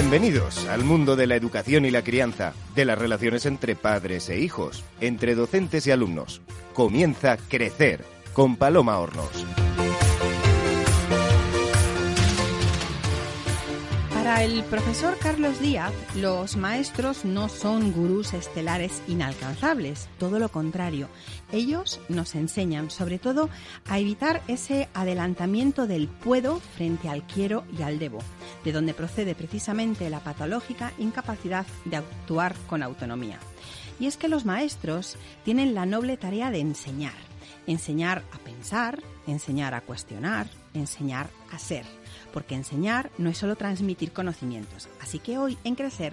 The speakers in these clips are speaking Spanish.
Bienvenidos al mundo de la educación y la crianza, de las relaciones entre padres e hijos, entre docentes y alumnos. Comienza Crecer con Paloma Hornos. Para el profesor Carlos Díaz, los maestros no son gurús estelares inalcanzables, todo lo contrario. Ellos nos enseñan, sobre todo, a evitar ese adelantamiento del puedo frente al quiero y al debo, de donde procede precisamente la patológica incapacidad de actuar con autonomía. Y es que los maestros tienen la noble tarea de enseñar, enseñar a pensar, enseñar a cuestionar, enseñar a ser porque enseñar no es solo transmitir conocimientos. Así que hoy en Crecer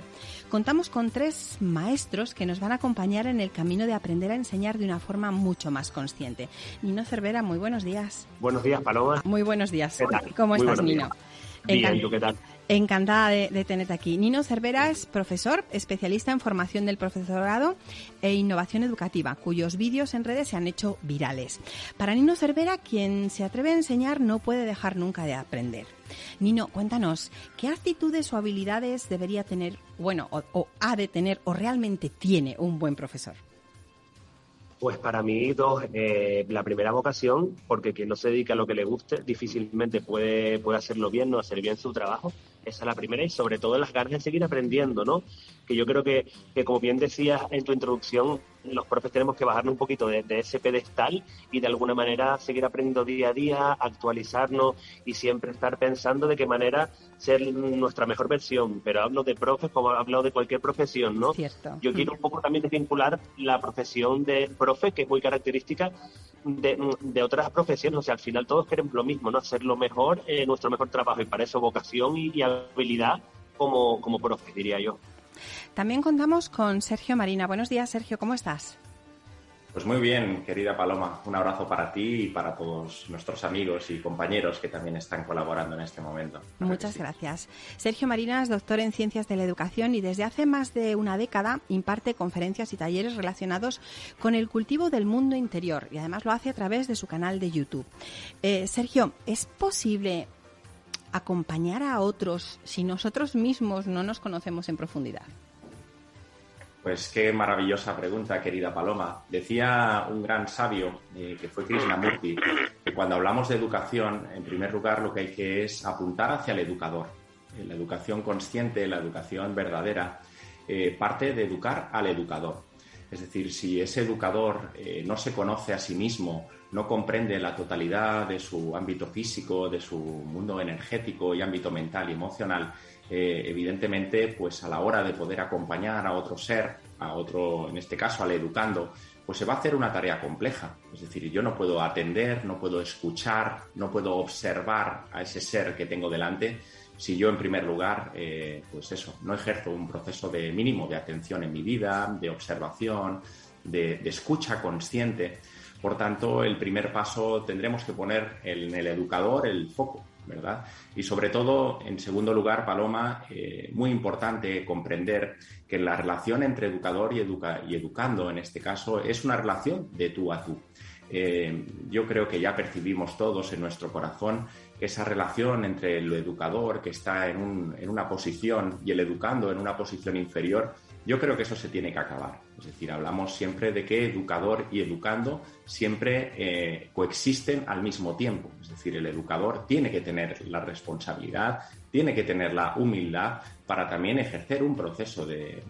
contamos con tres maestros que nos van a acompañar en el camino de aprender a enseñar de una forma mucho más consciente. Nino Cervera, muy buenos días. Buenos días, Paloma. Muy buenos días. ¿Cómo estás, Nino? Bien, ¿tú qué tal? Encantada de, tenerte aquí. Nino Cervera es profesor, especialista en formación del profesorado e innovación educativa, cuyos vídeos en redes se han hecho virales. Para Nino Cervera, quien se atreve a enseñar no puede dejar nunca de aprender. Nino, cuéntanos, ¿qué actitudes o habilidades debería tener, bueno, o ha de tener, o realmente tiene un buen profesor? Pues para mí dos, eh, la primera vocación, porque quien no se dedica a lo que le guste difícilmente puede, puede hacerlo bien, no hacer bien su trabajo. Esa es la primera y sobre todo las ganas de seguir aprendiendo, ¿no? Que yo creo que, que como bien decías en tu introducción, los profes tenemos que bajarnos un poquito de, ese pedestal y de alguna manera seguir aprendiendo día a día, actualizarnos y siempre estar pensando de qué manera ser nuestra mejor versión. Pero hablo de profes como hablo de cualquier profesión, ¿no? Cierto. Yo quiero un poco también desvincular la profesión de profe, que es muy característica de, otras profesiones. O sea, al final todos queremos lo mismo, ¿no? Hacer lo mejor, eh, nuestro mejor trabajo y para eso vocación y, habilidad como, como profe, diría yo. También contamos con Sergio Marina. Buenos días, Sergio, ¿cómo estás? Pues muy bien, querida Paloma. Un abrazo para ti y para todos nuestros amigos y compañeros que también están colaborando en este momento. Muchas gracias. Sergio Marina es doctor en Ciencias de la Educación y desde hace más de una década imparte conferencias y talleres relacionados con el cultivo del mundo interior y además lo hace a través de su canal de YouTube. Eh, Sergio, ¿es posible acompañar a otros si nosotros mismos no nos conocemos en profundidad? Pues qué maravillosa pregunta, querida Paloma. Decía un gran sabio, eh, que fue Krishnamurti, que cuando hablamos de educación, en primer lugar lo que hay que es apuntar hacia el educador. Eh, la educación consciente, la educación verdadera, eh, parte de educar al educador. Es decir, si ese educador no se conoce a sí mismo, no comprende la totalidad de su ámbito físico, de su mundo energético y ámbito mental y emocional, eh, evidentemente, pues a la hora de poder acompañar a otro ser, a otro, en este caso al educando, pues se va a hacer una tarea compleja. Es decir, yo no puedo atender, no puedo escuchar, no puedo observar a ese ser que tengo delante si yo en primer lugar, eh, pues eso, no ejerzo un proceso de mínimo de atención en mi vida, de observación, de, de escucha consciente. Por tanto, el primer paso tendremos que poner en el educador el foco ¿verdad? Y sobre todo, en segundo lugar, Paloma, eh, muy importante comprender que la relación entre educador y, educando, en este caso, es una relación de tú a tú. Eh, yo creo que ya percibimos todos en nuestro corazón esa relación entre el educador que está en una posición y el educando en una posición inferior yo creo que eso se tiene que acabar. Es decir, hablamos siempre de que educador y educando siempre eh, coexisten al mismo tiempo. Es decir, el educador tiene que tener la responsabilidad, tiene que tener la humildad para también ejercer un proceso de,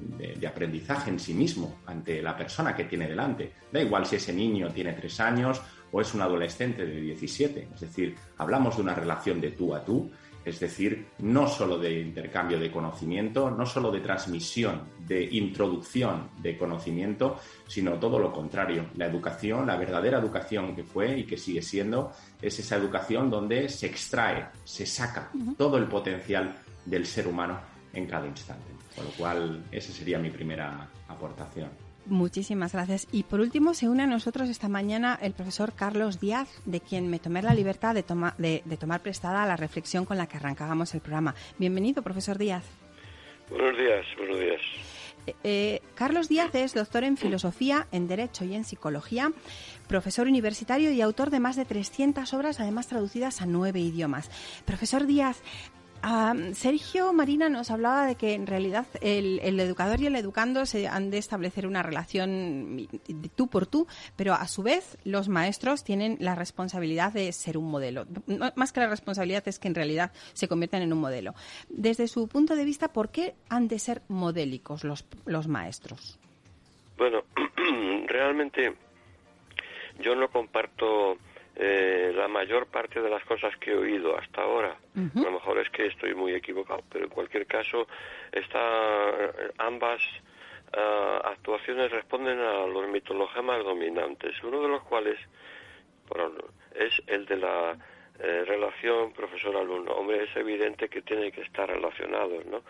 aprendizaje en sí mismo ante la persona que tiene delante. Da igual si ese niño tiene tres años o es un adolescente de 17. Es decir, hablamos de una relación de tú a tú es decir, no solo de intercambio de conocimiento, no solo de transmisión, de introducción de conocimiento, sino todo lo contrario. La educación, la verdadera educación que fue y que sigue siendo, es esa educación donde se extrae, se saca todo el potencial del ser humano en cada instante. Con lo cual, esa sería mi primera aportación. Muchísimas gracias. Y por último, se une a nosotros esta mañana el profesor Carlos Díaz, de quien me tomé la libertad de, de, tomar prestada la reflexión con la que arrancábamos el programa. Bienvenido, profesor Díaz. Buenos días, buenos días. Eh, eh, Carlos Díaz es doctor en filosofía, en derecho y en psicología, profesor universitario y autor de más de 300 obras, además traducidas a nueve idiomas. Profesor Díaz, Sergio Marina nos hablaba de que en realidad el, educador y el educando se han de establecer una relación tú por tú, pero a su vez los maestros tienen la responsabilidad de ser un modelo. Más que la responsabilidad es que en realidad se convierten en un modelo. Desde su punto de vista, ¿por qué han de ser modélicos los, los maestros? Bueno, realmente yo no comparto eh, la mayor parte de las cosas que he oído hasta ahora. A lo mejor es que estoy muy equivocado, pero en cualquier caso, está, eh, ambas ah, actuaciones responden a los mitologemas dominantes, uno de los cuales es el de la eh, relación profesor-alumno. Hombre, es evidente que tiene que estar relacionados, ¿no?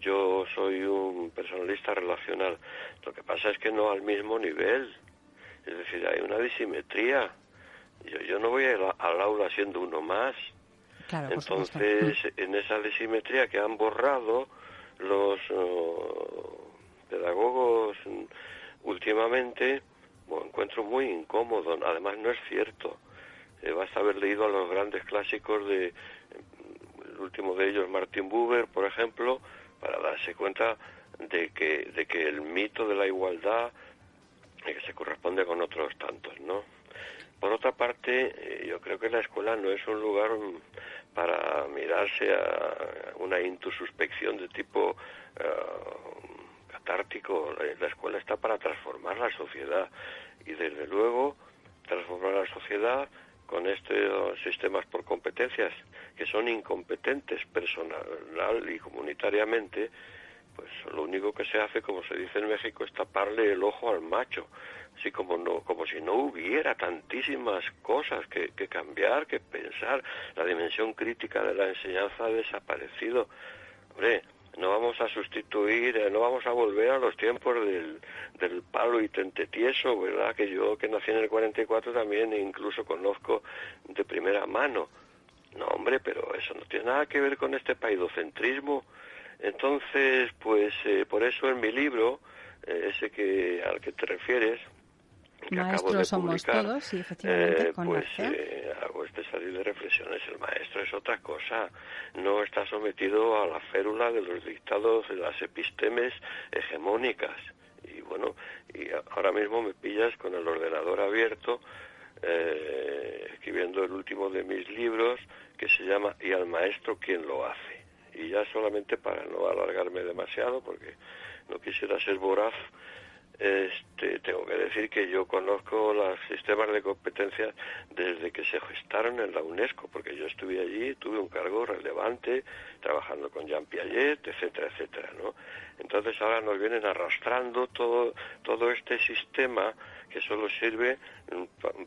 Yo soy un personalista relacional. Lo que pasa es que no al mismo nivel. Es decir, hay una disimetría yo, yo no voy al aula siendo uno más. Entonces, en esa desimetría que han borrado los oh, pedagogos últimamente, lo encuentro muy incómodo. Además, no es cierto. Eh, basta haber leído a los grandes clásicos de, el último de ellos, Martin Buber, por ejemplo, para darse cuenta de que, de que el mito de la igualdad eh, que se corresponde con otros tantos, ¿no? Por otra parte, eh, yo creo que la escuela no es un lugar mm, para mirarse a una intususpección de tipo uh, catártico. La, escuela está para transformar la sociedad y, desde luego, transformar la sociedad con estos sistemas por competencias que son incompetentes personal y comunitariamente, pues lo único que se hace, como se dice en México, es taparle el ojo al macho así como no como si no hubiera tantísimas cosas que, cambiar que pensar la dimensión crítica de la enseñanza ha desaparecido hombre no vamos a sustituir, eh, no vamos a volver a los tiempos del, del palo y tentetieso, ¿verdad? Que yo que nací en el 44 también incluso conozco de primera mano. No, hombre, pero eso no tiene nada que ver con este paidocentrismo. Entonces, pues eh, por eso en mi libro, eh, ese que al que te refieres, Maestros somos todos, sí, efectivamente, eh, pues eh, hago este salir de reflexiones. El maestro es otra cosa, no está sometido a la férula de los dictados de las epistemes hegemónicas. Y bueno, y ahora mismo me pillas con el ordenador abierto, eh, escribiendo el último de mis libros, que se llama ¿Y al maestro quién lo hace? Y ya solamente para no alargarme demasiado, porque no quisiera ser voraz, este, tengo que decir que yo conozco los sistemas de competencias desde que se gestaron en la UNESCO, porque yo estuve allí, tuve un cargo relevante trabajando con Jean Piaget, etcétera, etcétera, ¿no? Entonces ahora nos vienen arrastrando todo, todo este sistema que solo sirve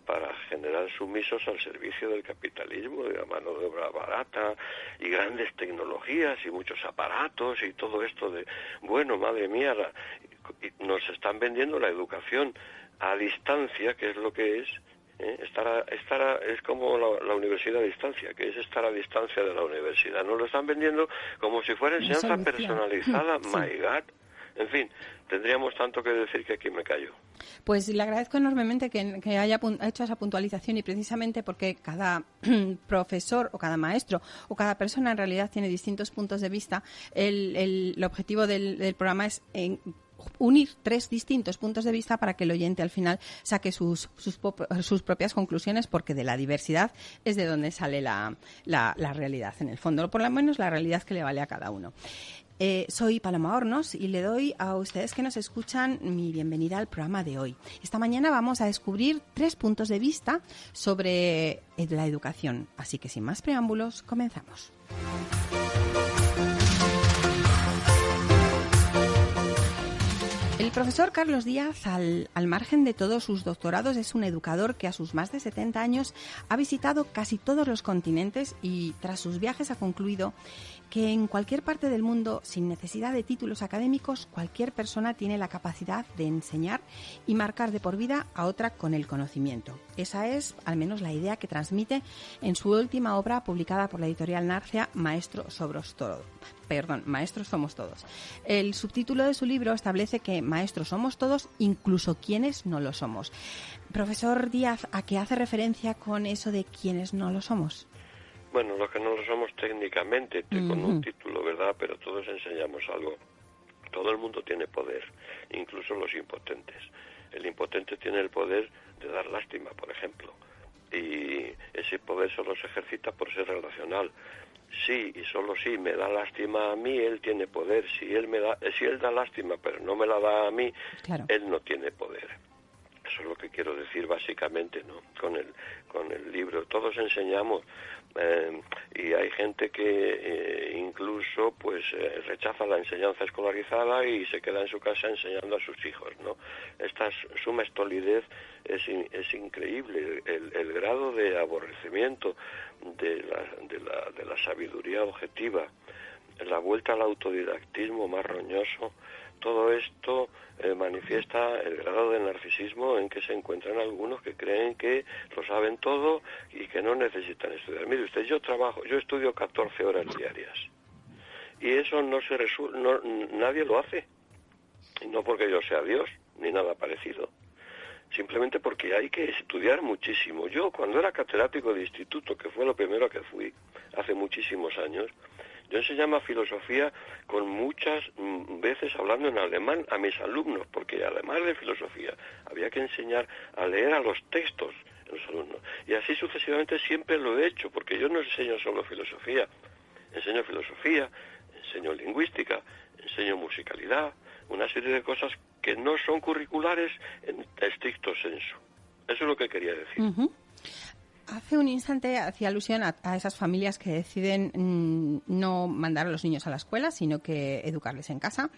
para generar sumisos al servicio del capitalismo, de la mano de obra barata y grandes tecnologías y muchos aparatos y todo esto de, bueno, madre mía, nos están vendiendo la educación a distancia, que es lo que es, ¿eh? estar, estar es como la, universidad a distancia, que es estar a distancia de la universidad. Nos lo están vendiendo como si fuera enseñanza personalizada, my God. En fin, tendríamos tanto que decir que aquí me callo. Pues le agradezco enormemente que, haya hecho esa puntualización y precisamente porque cada profesor o cada maestro o cada persona en realidad tiene distintos puntos de vista, el, objetivo del, programa es unir tres distintos puntos de vista para que el oyente al final saque sus, sus, propias conclusiones, porque de la diversidad es de donde sale la, la, realidad, en el fondo, por lo menos la realidad que le vale a cada uno. Eh, soy Paloma Hornos y le doy a ustedes que nos escuchan mi bienvenida al programa de hoy. Esta mañana vamos a descubrir tres puntos de vista sobre eh, la educación. Así que sin más preámbulos, comenzamos. El profesor Carlos Díaz, al, margen de todos sus doctorados, es un educador que a sus más de 70 años ha visitado casi todos los continentes y tras sus viajes ha concluido que en cualquier parte del mundo, sin necesidad de títulos académicos, cualquier persona tiene la capacidad de enseñar y marcar de por vida a otra con el conocimiento. Esa es, al menos, la idea que transmite en su última obra publicada por la editorial Narcia, Maestro Sobros Todo. Perdón, Maestros Somos Todos. El subtítulo de su libro establece que maestros somos todos, incluso quienes no lo somos. Profesor Díaz, ¿a qué hace referencia con eso de quienes no lo somos? Bueno, los que no lo somos técnicamente, con un título, ¿verdad? Pero todos enseñamos algo. Todo el mundo tiene poder, incluso los impotentes. El impotente tiene el poder de dar lástima, por ejemplo. Y ese poder solo se ejercita por ser relacional. Sí, y solo si me da lástima a mí, él tiene poder. Si él, me da, si él da lástima, pero no me la da a mí, él no tiene poder. Eso es lo que quiero decir básicamente, ¿no? Con el, con el libro. Todos enseñamos eh, y hay gente que eh, incluso pues eh, rechaza la enseñanza escolarizada y se queda en su casa enseñando a sus hijos, ¿no? Esta suma estolidez es, es increíble. El, el, grado de aborrecimiento de la, de, la, de la sabiduría objetiva, la vuelta al autodidactismo más roñoso, todo esto eh, manifiesta el grado de narcisismo en que se encuentran algunos que creen que lo saben todo y que no necesitan estudiar. Mire usted, yo trabajo, yo estudio 14 horas diarias y eso no se resuelve, nadie lo hace. No porque yo sea Dios ni nada parecido, simplemente porque hay que estudiar muchísimo. Yo cuando era catedrático de instituto, que fue lo primero que fui hace muchísimos años, yo enseñaba filosofía con muchas mm, veces hablando en alemán a mis alumnos, porque además de filosofía había que enseñar a leer a los textos a los alumnos. Y así sucesivamente siempre lo he hecho, porque yo no enseño solo filosofía, enseño filosofía, enseño lingüística, enseño musicalidad, una serie de cosas que no son curriculares en estricto senso. Eso es lo que quería decir. Hace un instante hacía alusión a, esas familias que deciden mm, no mandar a los niños a la escuela, sino que educarles en casa.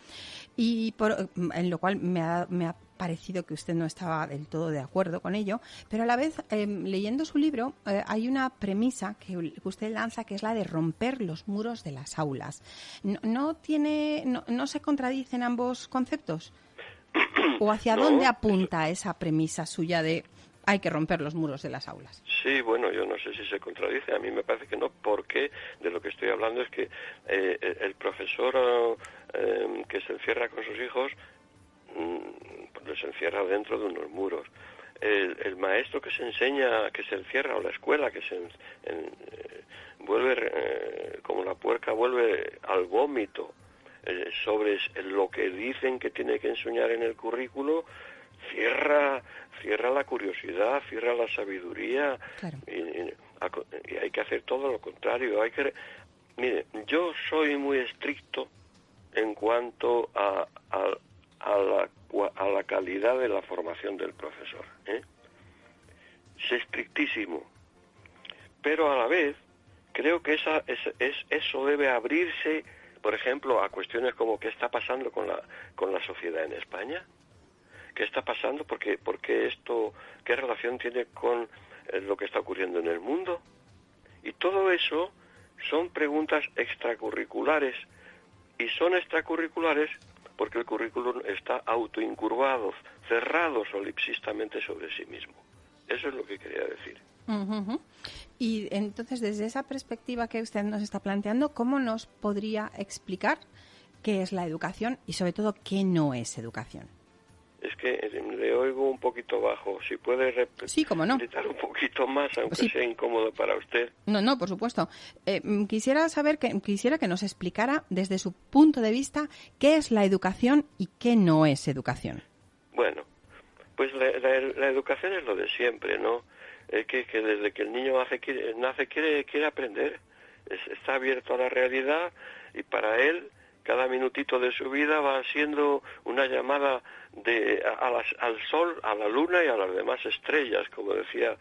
Y por, mm, en lo cual me ha, parecido que usted no estaba del todo de acuerdo con ello, pero a la vez, em, leyendo su libro, eh, hay una premisa que usted lanza que es la de romper los muros de las aulas. ¿No, tiene, no, se contradicen ambos conceptos? ¿O hacia dónde apunta esa premisa suya de hay que romper los muros de las aulas. Sí, bueno, yo no sé si se contradice, a mí me parece que no, porque de lo que estoy hablando es que eh, el profesor eh, que se encierra con sus hijos mm, les encierra dentro de unos muros. El, maestro que se enseña, que se encierra, o la escuela que se eh, vuelve, como la puerca vuelve al vómito sobre lo que dicen que tiene que enseñar en el currículo, cierra, cierra la curiosidad, cierra la sabiduría y, hay que hacer todo lo contrario. Hay que, mire, yo soy muy estricto en cuanto a, a, la, a la calidad de la formación del profesor. ¿eh? Es estrictísimo, pero a la vez creo que esa, es, es, eso debe abrirse, por ejemplo, a cuestiones como qué está pasando con la, con la sociedad en España qué está pasando, porque, porque esto, qué relación tiene con eh, lo que está ocurriendo en el mundo. Y todo eso son preguntas extracurriculares. Y son extracurriculares porque el currículum está autoincurvado, cerrado solipsistamente sobre sí mismo. Eso es lo que quería decir. Y entonces, desde esa perspectiva que usted nos está planteando, ¿cómo nos podría explicar qué es la educación y sobre todo qué no es educación? Es que le oigo un poquito bajo. Si puede repetir un poquito más, aunque sea incómodo para usted. No, no, por supuesto. Eh, mm, quisiera saber que quisiera que nos explicara desde su punto de vista qué es la educación y qué no es educación. Bueno, pues la, educación es lo de siempre, ¿no? Es que, que desde que el niño nace quiere, nace, quiere, quiere aprender, está abierto a la realidad y para él cada minutito de su vida va siendo una llamada de, al sol, a la luna y a las demás estrellas, como decía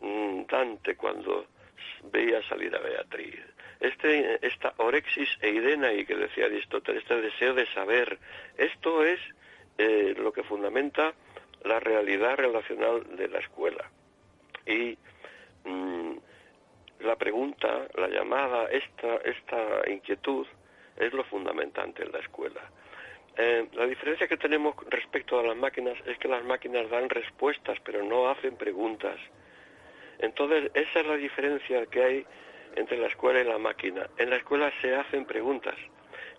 mm, Dante cuando veía salir a Beatriz. Este, esta orexis y que decía Aristóteles, este deseo de saber, esto es eh, lo que fundamenta la realidad relacional de la escuela. Y mm, la pregunta, la llamada, esta, esta inquietud, es lo fundamentante en la escuela. Eh, la diferencia que tenemos respecto a las máquinas es que las máquinas dan respuestas, pero no hacen preguntas. Entonces, esa es la diferencia que hay entre la escuela y la máquina. En la escuela se hacen preguntas.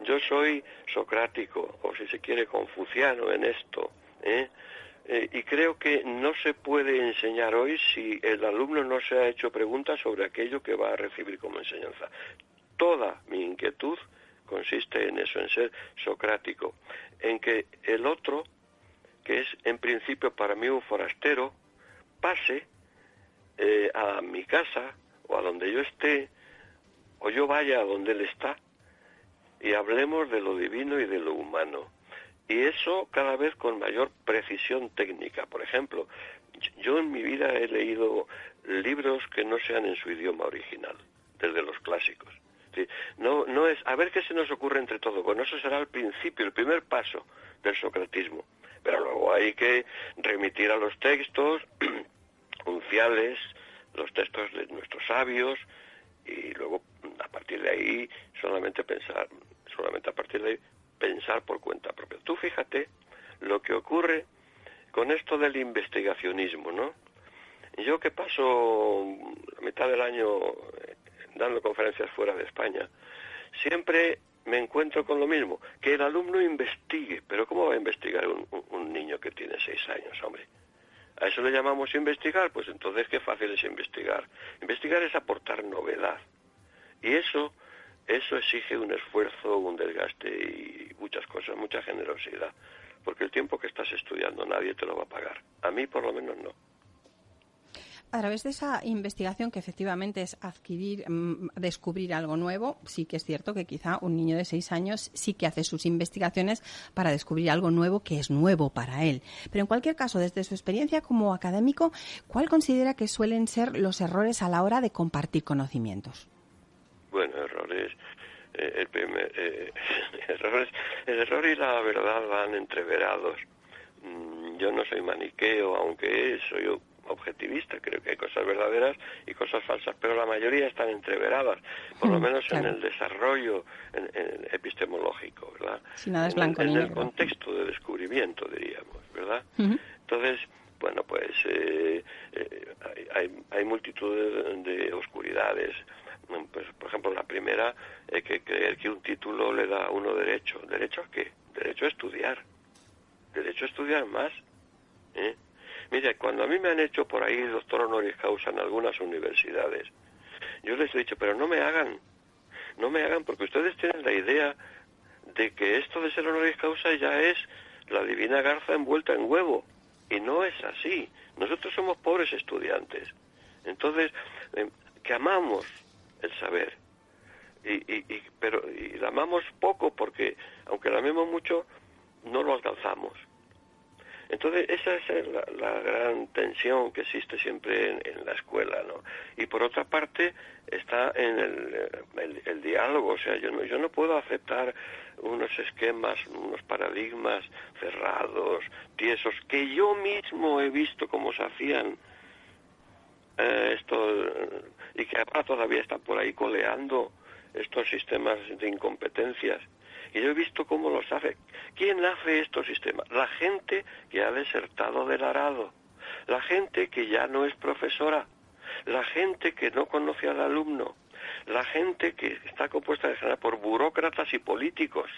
Yo soy socrático, o si se quiere, confuciano en esto. ¿eh? eh, y creo que no se puede enseñar hoy si el alumno no se ha hecho preguntas sobre aquello que va a recibir como enseñanza. Toda mi inquietud consiste en eso, en ser socrático, en que el otro, que es en principio para mí un forastero, pase eh, a mi casa o a donde yo esté, o yo vaya a donde él está, y hablemos de lo divino y de lo humano y eso cada vez con mayor precisión técnica. Por ejemplo, yo en mi vida he leído libros que no sean en su idioma original, desde los clásicos. No, no es, a ver qué se nos ocurre entre todo. Bueno, eso será el principio, el primer paso del socratismo. Pero luego hay que remitir a los textos unciales, los textos de nuestros sabios, y luego a partir de ahí solamente pensar, solamente a partir de ahí pensar por cuenta propia. Tú fíjate lo que ocurre con esto del investigacionismo, ¿no? Yo que paso la mitad del año dando conferencias fuera de España, siempre me encuentro con lo mismo, que el alumno investigue, pero ¿cómo va a investigar un, niño que tiene seis años, hombre? ¿A eso le llamamos investigar? Pues entonces qué fácil es investigar. Investigar es aportar novedad. Y eso eso exige un esfuerzo, un desgaste y muchas cosas, mucha generosidad, porque el tiempo que estás estudiando nadie te lo va a pagar. A mí por lo menos no. A través de esa investigación que efectivamente es adquirir, mm, descubrir algo nuevo, sí que es cierto que quizá un niño de seis años sí que hace sus investigaciones para descubrir algo nuevo que es nuevo para él. Pero en cualquier caso, desde su experiencia como académico, ¿cuál considera que suelen ser los errores a la hora de compartir conocimientos? Bueno, errores. Eh, el, primer, eh, errores, el error y la verdad van entreverados. Mm, yo no soy maniqueo, aunque soy objetivista, creo que hay cosas verdaderas y cosas falsas, pero la mayoría están entreveradas, por lo menos en el desarrollo epistemológico, ¿verdad? en, el, contexto de descubrimiento, diríamos, ¿verdad? Entonces, bueno, pues eh, hay, hay, multitud de oscuridades pues, por ejemplo, la primera es que creer que un título le da a uno derecho. ¿Derecho a qué? Derecho a estudiar. Derecho a estudiar más. ¿eh? Mire, cuando a mí me han hecho por ahí doctor honoris causa en algunas universidades, yo les he dicho, pero no me hagan, no me hagan, porque ustedes tienen la idea de que esto de ser honoris causa ya es la divina garza envuelta en huevo. Y no es así. Nosotros somos pobres estudiantes. Entonces, eh, que amamos el saber. Y, y, pero y la amamos poco porque, aunque la amemos mucho, no lo alcanzamos. Entonces, esa es la, gran tensión que existe siempre en, la escuela, ¿no? Y por otra parte, está en el, el, diálogo, o sea, yo no, yo no puedo aceptar unos esquemas, unos paradigmas cerrados, tiesos, que yo mismo he visto cómo se hacían eh, esto, y que todavía están por ahí coleando estos sistemas de incompetencias. Y yo he visto cómo los hace. ¿Quién hace estos sistemas? La gente que ha desertado del arado, la gente que ya no es profesora, la gente que no conoce al alumno, la gente que está compuesta de general por burócratas y políticos.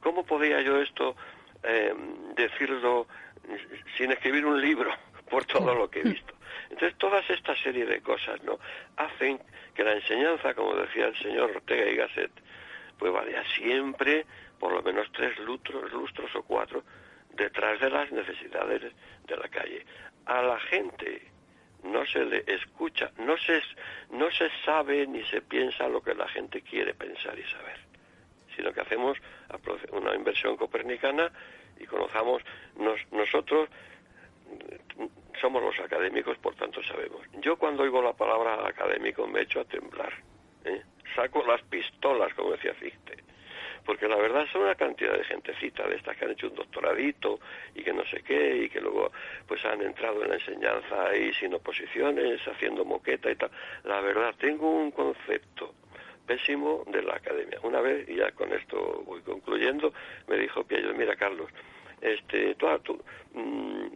¿Cómo podía yo esto eh, decirlo sin escribir un libro por todo lo que he visto? Entonces, todas esta serie de cosas ¿no? hacen que la enseñanza, como decía el señor Ortega y Gasset, pues vaya siempre por lo menos tres lustros, lustros o cuatro detrás de las necesidades de la calle. A la gente no se le escucha, no se, no se sabe ni se piensa lo que la gente quiere pensar y saber, sino que hacemos una inversión copernicana y conozcamos nosotros somos los académicos, por tanto sabemos. Yo cuando oigo la palabra académico me echo a temblar. ¿Eh? Saco las pistolas, como decía Fichte. Porque la verdad son una cantidad de gentecita de estas que han hecho un doctoradito y que no sé qué, y que luego pues han entrado en la enseñanza ahí sin oposiciones, haciendo moqueta y tal. La verdad, tengo un concepto pésimo de la academia. Una vez, y ya con esto voy concluyendo, me dijo Piello, mira Carlos, este, tú, tú mm,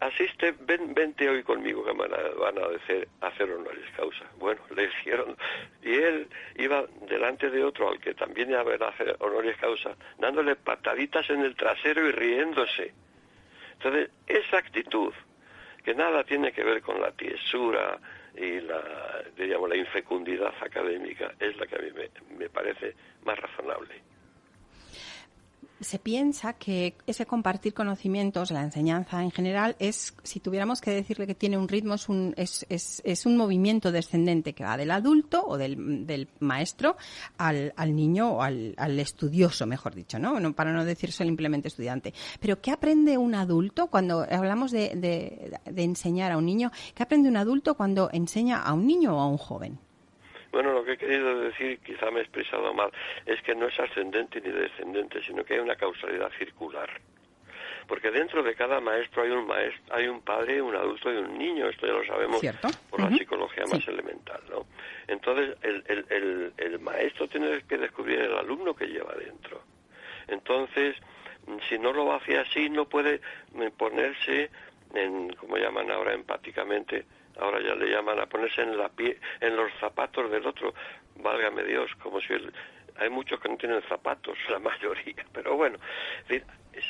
asiste, ven, vente hoy conmigo que van a, van a hacer, hacer honores causa. Bueno, le hicieron, y él iba delante de otro al que también iba a hacer honores causa, dándole pataditas en el trasero y riéndose. Entonces, esa actitud, que nada tiene que ver con la tiesura y la, digamos, la infecundidad académica, es la que a mí me parece más razonable se piensa que ese compartir conocimientos, la enseñanza en general, es, si tuviéramos que decirle que tiene un ritmo, es un, es, es, es un movimiento descendente que va del adulto o del, del maestro al, al, niño o al, al, estudioso, mejor dicho, ¿no? Para no decir simplemente estudiante. Pero ¿qué aprende un adulto cuando hablamos de, de, de enseñar a un niño? ¿Qué aprende un adulto cuando enseña a un niño o a un joven? Bueno, lo que he querido decir, quizá me he expresado mal, es que no es ascendente ni descendente, sino que hay una causalidad circular. Porque dentro de cada maestro hay un maestro, hay un padre, un adulto y un niño, esto ya lo sabemos por la psicología más elemental, ¿no? Entonces, el, el, el, el maestro tiene que descubrir el alumno que lleva dentro. Entonces, si no lo hace así, no puede ponerse en, como llaman ahora empáticamente, ahora ya le llaman a ponerse en la pie, en los zapatos del otro, válgame Dios, como si hay muchos que no tienen zapatos, la mayoría, pero bueno,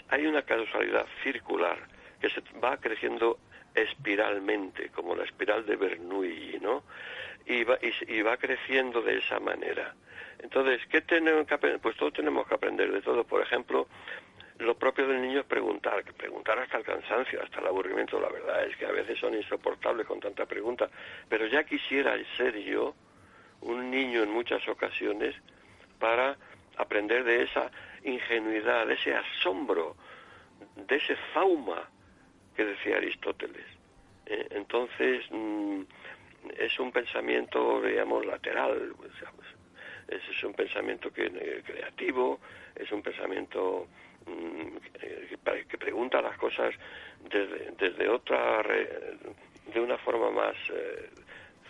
hay una causalidad circular que se va creciendo espiralmente, como la espiral de Bernoulli, ¿no? Y va, y, va creciendo de esa manera. Entonces, ¿qué tenemos que aprender? Pues todos tenemos que aprender de todo. Por ejemplo, lo propio del niño es preguntar, preguntar hasta el cansancio, hasta el aburrimiento. La verdad es que a veces son insoportables con tanta pregunta, pero ya quisiera ser yo un niño en muchas ocasiones para aprender de esa ingenuidad, de ese asombro, de ese fauma que decía Aristóteles. Eh, entonces, mm, es un pensamiento, digamos, lateral, pues, es, un pensamiento que, eh, creativo, es un pensamiento que pregunta las cosas desde, desde otra de una forma más eh,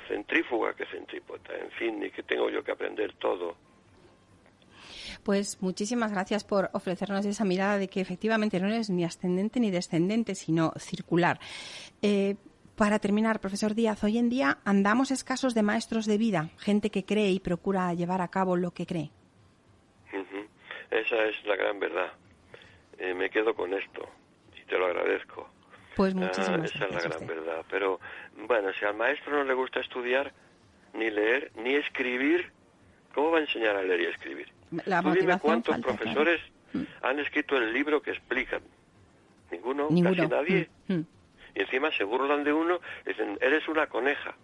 centrífuga que centrípota, en fin, y que tengo yo que aprender todo. Pues muchísimas gracias por ofrecernos esa mirada de que efectivamente no es ni ascendente ni descendente, sino circular. Eh, para terminar, profesor Díaz, hoy en día andamos escasos de maestros de vida, gente que cree y procura llevar a cabo lo que cree. Esa es la gran verdad. Eh, me quedo con esto y te lo agradezco. Pues ah, muchísimas Esa es la gran verdad. Pero bueno, si al maestro no le gusta estudiar, ni leer, ni escribir, ¿cómo va a enseñar a leer y escribir? La Tú dime cuántos profesores mm. han escrito el libro que explican. Ninguno, casi nadie. Mm, mm. Y encima se burlan de uno, dicen, eres una coneja.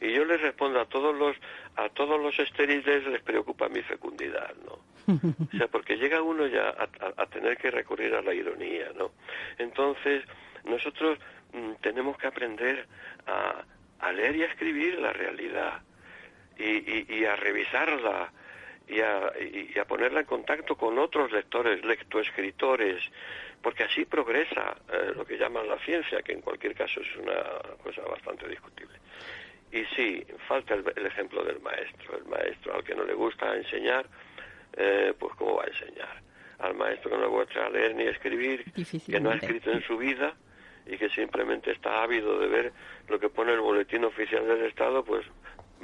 Y yo les respondo a todos los a todos los estériles les preocupa mi fecundidad, ¿no? O sea, porque llega uno ya a, tener que recurrir a la ironía, ¿no? Entonces, nosotros mm, tenemos que aprender a, a, leer y a escribir la realidad y, y, a revisarla y a, y a, ponerla en contacto con otros lectores, lectoescritores, porque así progresa eh, lo que llaman la ciencia, que en cualquier caso es una cosa bastante discutible. Y sí, falta el, ejemplo del maestro. El maestro al que no le gusta enseñar, eh, pues ¿cómo va a enseñar? Al maestro que no le gusta leer ni escribir, que no ha escrito en su vida y que simplemente está ávido de ver lo que pone el boletín oficial del Estado, pues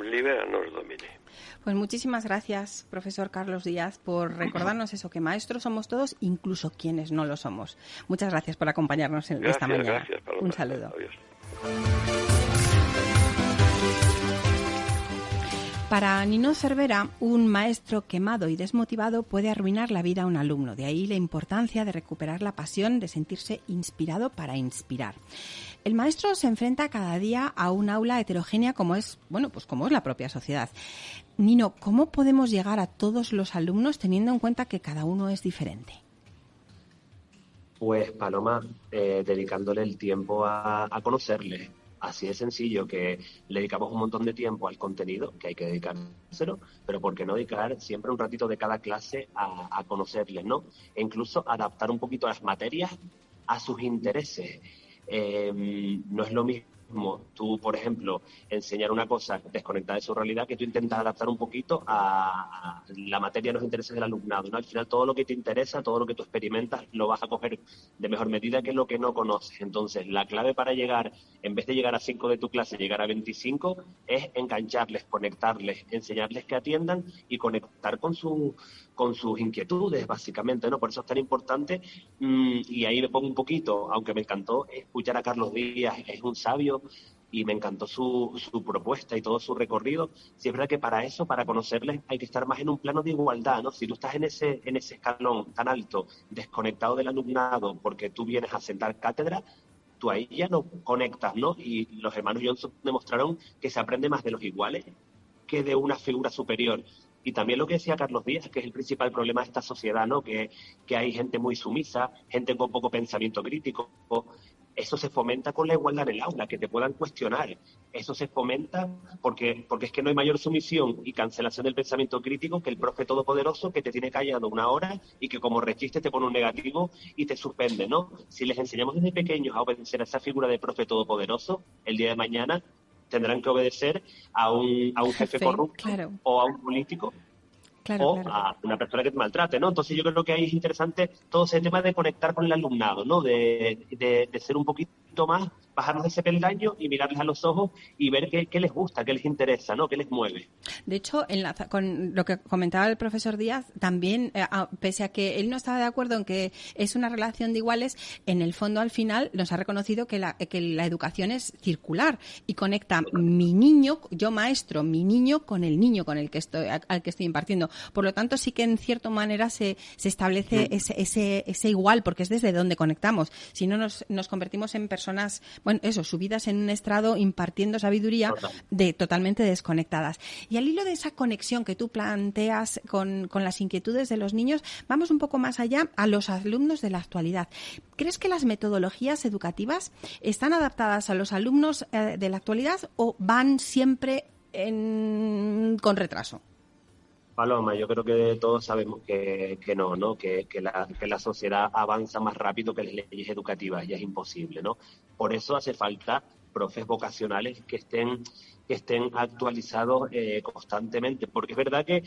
libéranos, domine. Pues muchísimas gracias, profesor Carlos Díaz, por recordarnos eso, que maestros somos todos, incluso quienes no lo somos. Muchas gracias por acompañarnos en esta mañana. Un saludo. Para Nino Cervera, un maestro quemado y desmotivado puede arruinar la vida a un alumno. De ahí la importancia de recuperar la pasión, de sentirse inspirado para inspirar. El maestro se enfrenta cada día a un aula heterogénea como es, bueno, pues como es la propia sociedad. Nino, ¿cómo podemos llegar a todos los alumnos teniendo en cuenta que cada uno es diferente? Pues Paloma, eh, dedicándole el tiempo a, a conocerle, Así de sencillo que le dedicamos un montón de tiempo al contenido, que hay que dedicárselo, pero ¿por qué no dedicar siempre un ratito de cada clase a, conocerles, ¿no? E incluso adaptar un poquito las materias a sus intereses. Em, no es lo mismo mismo tú, por ejemplo, enseñar una cosa desconectada de su realidad que tú intentas adaptar un poquito a, la materia, los intereses del alumnado. ¿no? Al final, todo lo que te interesa, todo lo que tú experimentas, lo vas a coger de mejor medida que lo que no conoces. Entonces, la clave para llegar, en vez de llegar a 5 de tu clase, llegar a 25, es engancharles, conectarles, enseñarles que atiendan y conectar con su con sus inquietudes, básicamente, ¿no? Por eso es tan importante, mm, y ahí me pongo un poquito, aunque me encantó escuchar a Carlos Díaz, es un sabio, y me encantó su, su propuesta y todo su recorrido. Si es verdad que para eso, para conocerles, hay que estar más en un plano de igualdad, ¿no? Si tú estás en ese, en ese escalón tan alto, desconectado del alumnado, porque tú vienes a sentar cátedra, tú ahí ya no conectas, ¿no? Y los hermanos Johnson demostraron que se aprende más de los iguales que de una figura superior. Y también lo que decía Carlos Díaz, que es el principal problema de esta sociedad, ¿no? Que, que hay gente muy sumisa, gente con poco pensamiento crítico. Eso se fomenta con la igualdad en el aula, que te puedan cuestionar. Eso se fomenta porque, porque es que no hay mayor sumisión y cancelación del pensamiento crítico que el profe todopoderoso que te tiene callado una hora y que como rechiste te pone un negativo y te suspende, ¿no? Si les enseñamos desde pequeños a obedecer a esa figura de profe todopoderoso, el día de mañana tendrán que obedecer a un, a un jefe, corrupto o a un político o a una persona que te maltrate, ¿no? Entonces yo creo que ahí es interesante todo ese tema de conectar con el alumnado, ¿no? De, de, de ser un poquito más bajarnos de ese peldaño y mirarles a los ojos y ver qué, les gusta, qué les interesa, ¿no? qué les mueve. De hecho, con lo que comentaba el profesor Díaz, también, eh, pese a que él no estaba de acuerdo en que es una relación de iguales, en el fondo al final nos ha reconocido que la, que la educación es circular y conecta mi niño, yo maestro, mi niño con el niño con el que estoy, al que estoy impartiendo. Por lo tanto, sí que en cierta manera se, se establece mm. ese, ese, ese igual, porque es desde donde conectamos. Si no nos, nos convertimos en personas bueno, eso, subidas en un estrado impartiendo sabiduría de totalmente desconectadas. Y al hilo de esa conexión que tú planteas con, las inquietudes de los niños, vamos un poco más allá a los alumnos de la actualidad. ¿Crees que las metodologías educativas están adaptadas a los alumnos eh, de la actualidad o van siempre con retraso? Paloma, yo creo que todos sabemos que, no, ¿no? Que, la, que la sociedad avanza más rápido que las leyes educativas y es imposible, ¿no? Por eso hace falta profes vocacionales que estén, que estén actualizados eh, constantemente, porque es verdad que,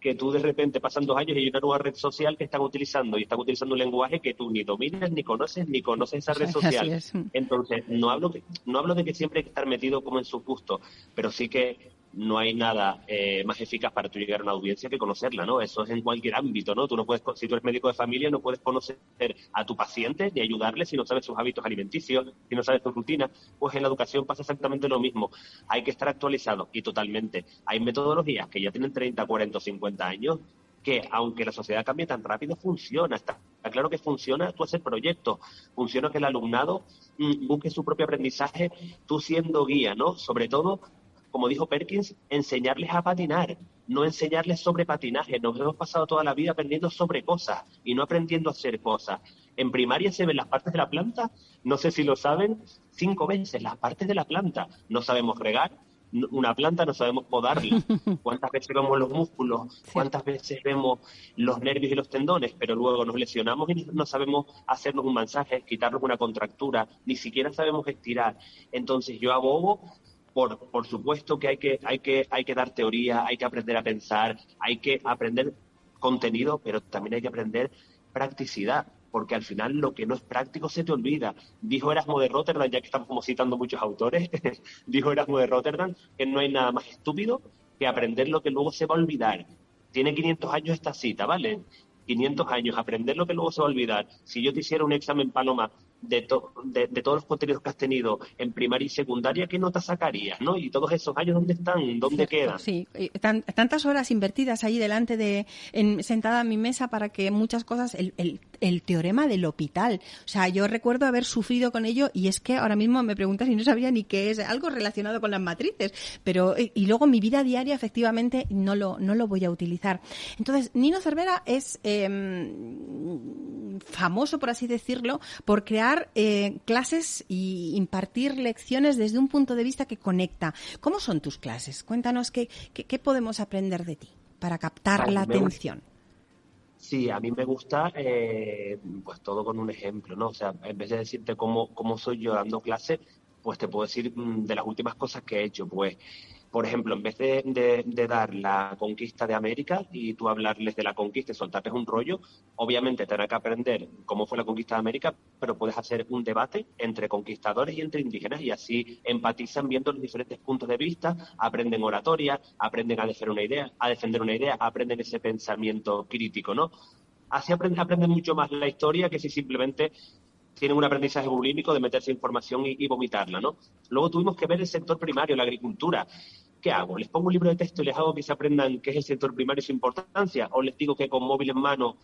que tú de repente pasan dos años y hay una nueva red social que están utilizando y están utilizando un lenguaje que tú ni dominas, ni conoces, ni conoces esa red social. Entonces, no hablo, no hablo de que siempre hay que estar metido como en su gusto, pero sí que no hay nada eh, más eficaz para tú llegar a una audiencia que conocerla, ¿no? Eso es en cualquier ámbito, ¿no? Tú no puedes, si tú eres médico de familia, no puedes conocer a tu paciente ni ayudarle si no sabes sus hábitos alimenticios, si no sabes tu rutina. Pues en la educación pasa exactamente lo mismo. Hay que estar actualizado y totalmente. Hay metodologías que ya tienen 30, 40 o 50 años que aunque la sociedad cambie tan rápido, funciona. Está, claro que funciona tú hacer proyectos, funciona que el alumnado mm, busque su propio aprendizaje, tú siendo guía, ¿no? Sobre todo como dijo Perkins, enseñarles a patinar, no enseñarles sobre patinaje. Nos hemos pasado toda la vida aprendiendo sobre cosas y no aprendiendo a hacer cosas. En primaria se ven las partes de la planta, no sé si lo saben, cinco veces las partes de la planta. No sabemos regar, una planta no sabemos podarla. ¿Cuántas veces vemos los músculos? ¿Cuántas veces vemos los nervios y los tendones? Pero luego nos lesionamos y no sabemos hacernos un masaje, quitarnos una contractura, ni siquiera sabemos estirar. Entonces yo abogo por, por supuesto que hay que, hay, que, hay que dar teoría, hay que aprender a pensar, hay que aprender contenido, pero también hay que aprender practicidad, porque al final lo que no es práctico se te olvida. Dijo Erasmo de Rotterdam, ya que estamos como citando muchos autores, dijo Erasmo de Rotterdam que no hay nada más estúpido que aprender lo que luego se va a olvidar. Tiene 500 años esta cita, ¿vale? 500 años, aprender lo que luego se va a olvidar. Si yo te hiciera un examen, Paloma, de, de, todos los contenidos que has tenido en primaria y secundaria, ¿qué nota sacarías? ¿no? Y todos esos años, ¿dónde están? ¿Dónde quedan? Sí, tantas horas invertidas ahí delante de, en, sentada a mi mesa para que muchas cosas, el, el, el, teorema del hospital, o sea, yo recuerdo haber sufrido con ello y es que ahora mismo me preguntas y no sabía ni qué es, algo relacionado con las matrices, pero, y luego mi vida diaria efectivamente no lo, no lo voy a utilizar. Entonces, Nino Cervera es em, famoso, por así decirlo, por crear eh, clases y impartir lecciones desde un punto de vista que conecta. ¿Cómo son tus clases? Cuéntanos qué, qué, podemos aprender de ti para captar la atención. Sí, a mí me gusta eh, pues todo con un ejemplo, ¿no? O sea, en vez de decirte cómo, cómo soy yo dando clase, pues te puedo decir mm, de las últimas cosas que he hecho, pues por ejemplo, en vez de, dar la conquista de América y tú hablarles de la conquista y soltarles un rollo, obviamente tendrás que aprender cómo fue la conquista de América, pero puedes hacer un debate entre conquistadores y entre indígenas y así empatizan viendo los diferentes puntos de vista, aprenden oratoria, aprenden a defender una idea, a defender una idea, aprenden ese pensamiento crítico, ¿no? Así aprenden, mucho más la historia que si simplemente tienen un aprendizaje bulímico de meterse información y, vomitarla, ¿no? Luego tuvimos que ver el sector primario, la agricultura. ¿qué hago? ¿Les pongo un libro de texto y les hago que se aprendan qué es el sector primario y su importancia? ¿O les digo que con móvil en mano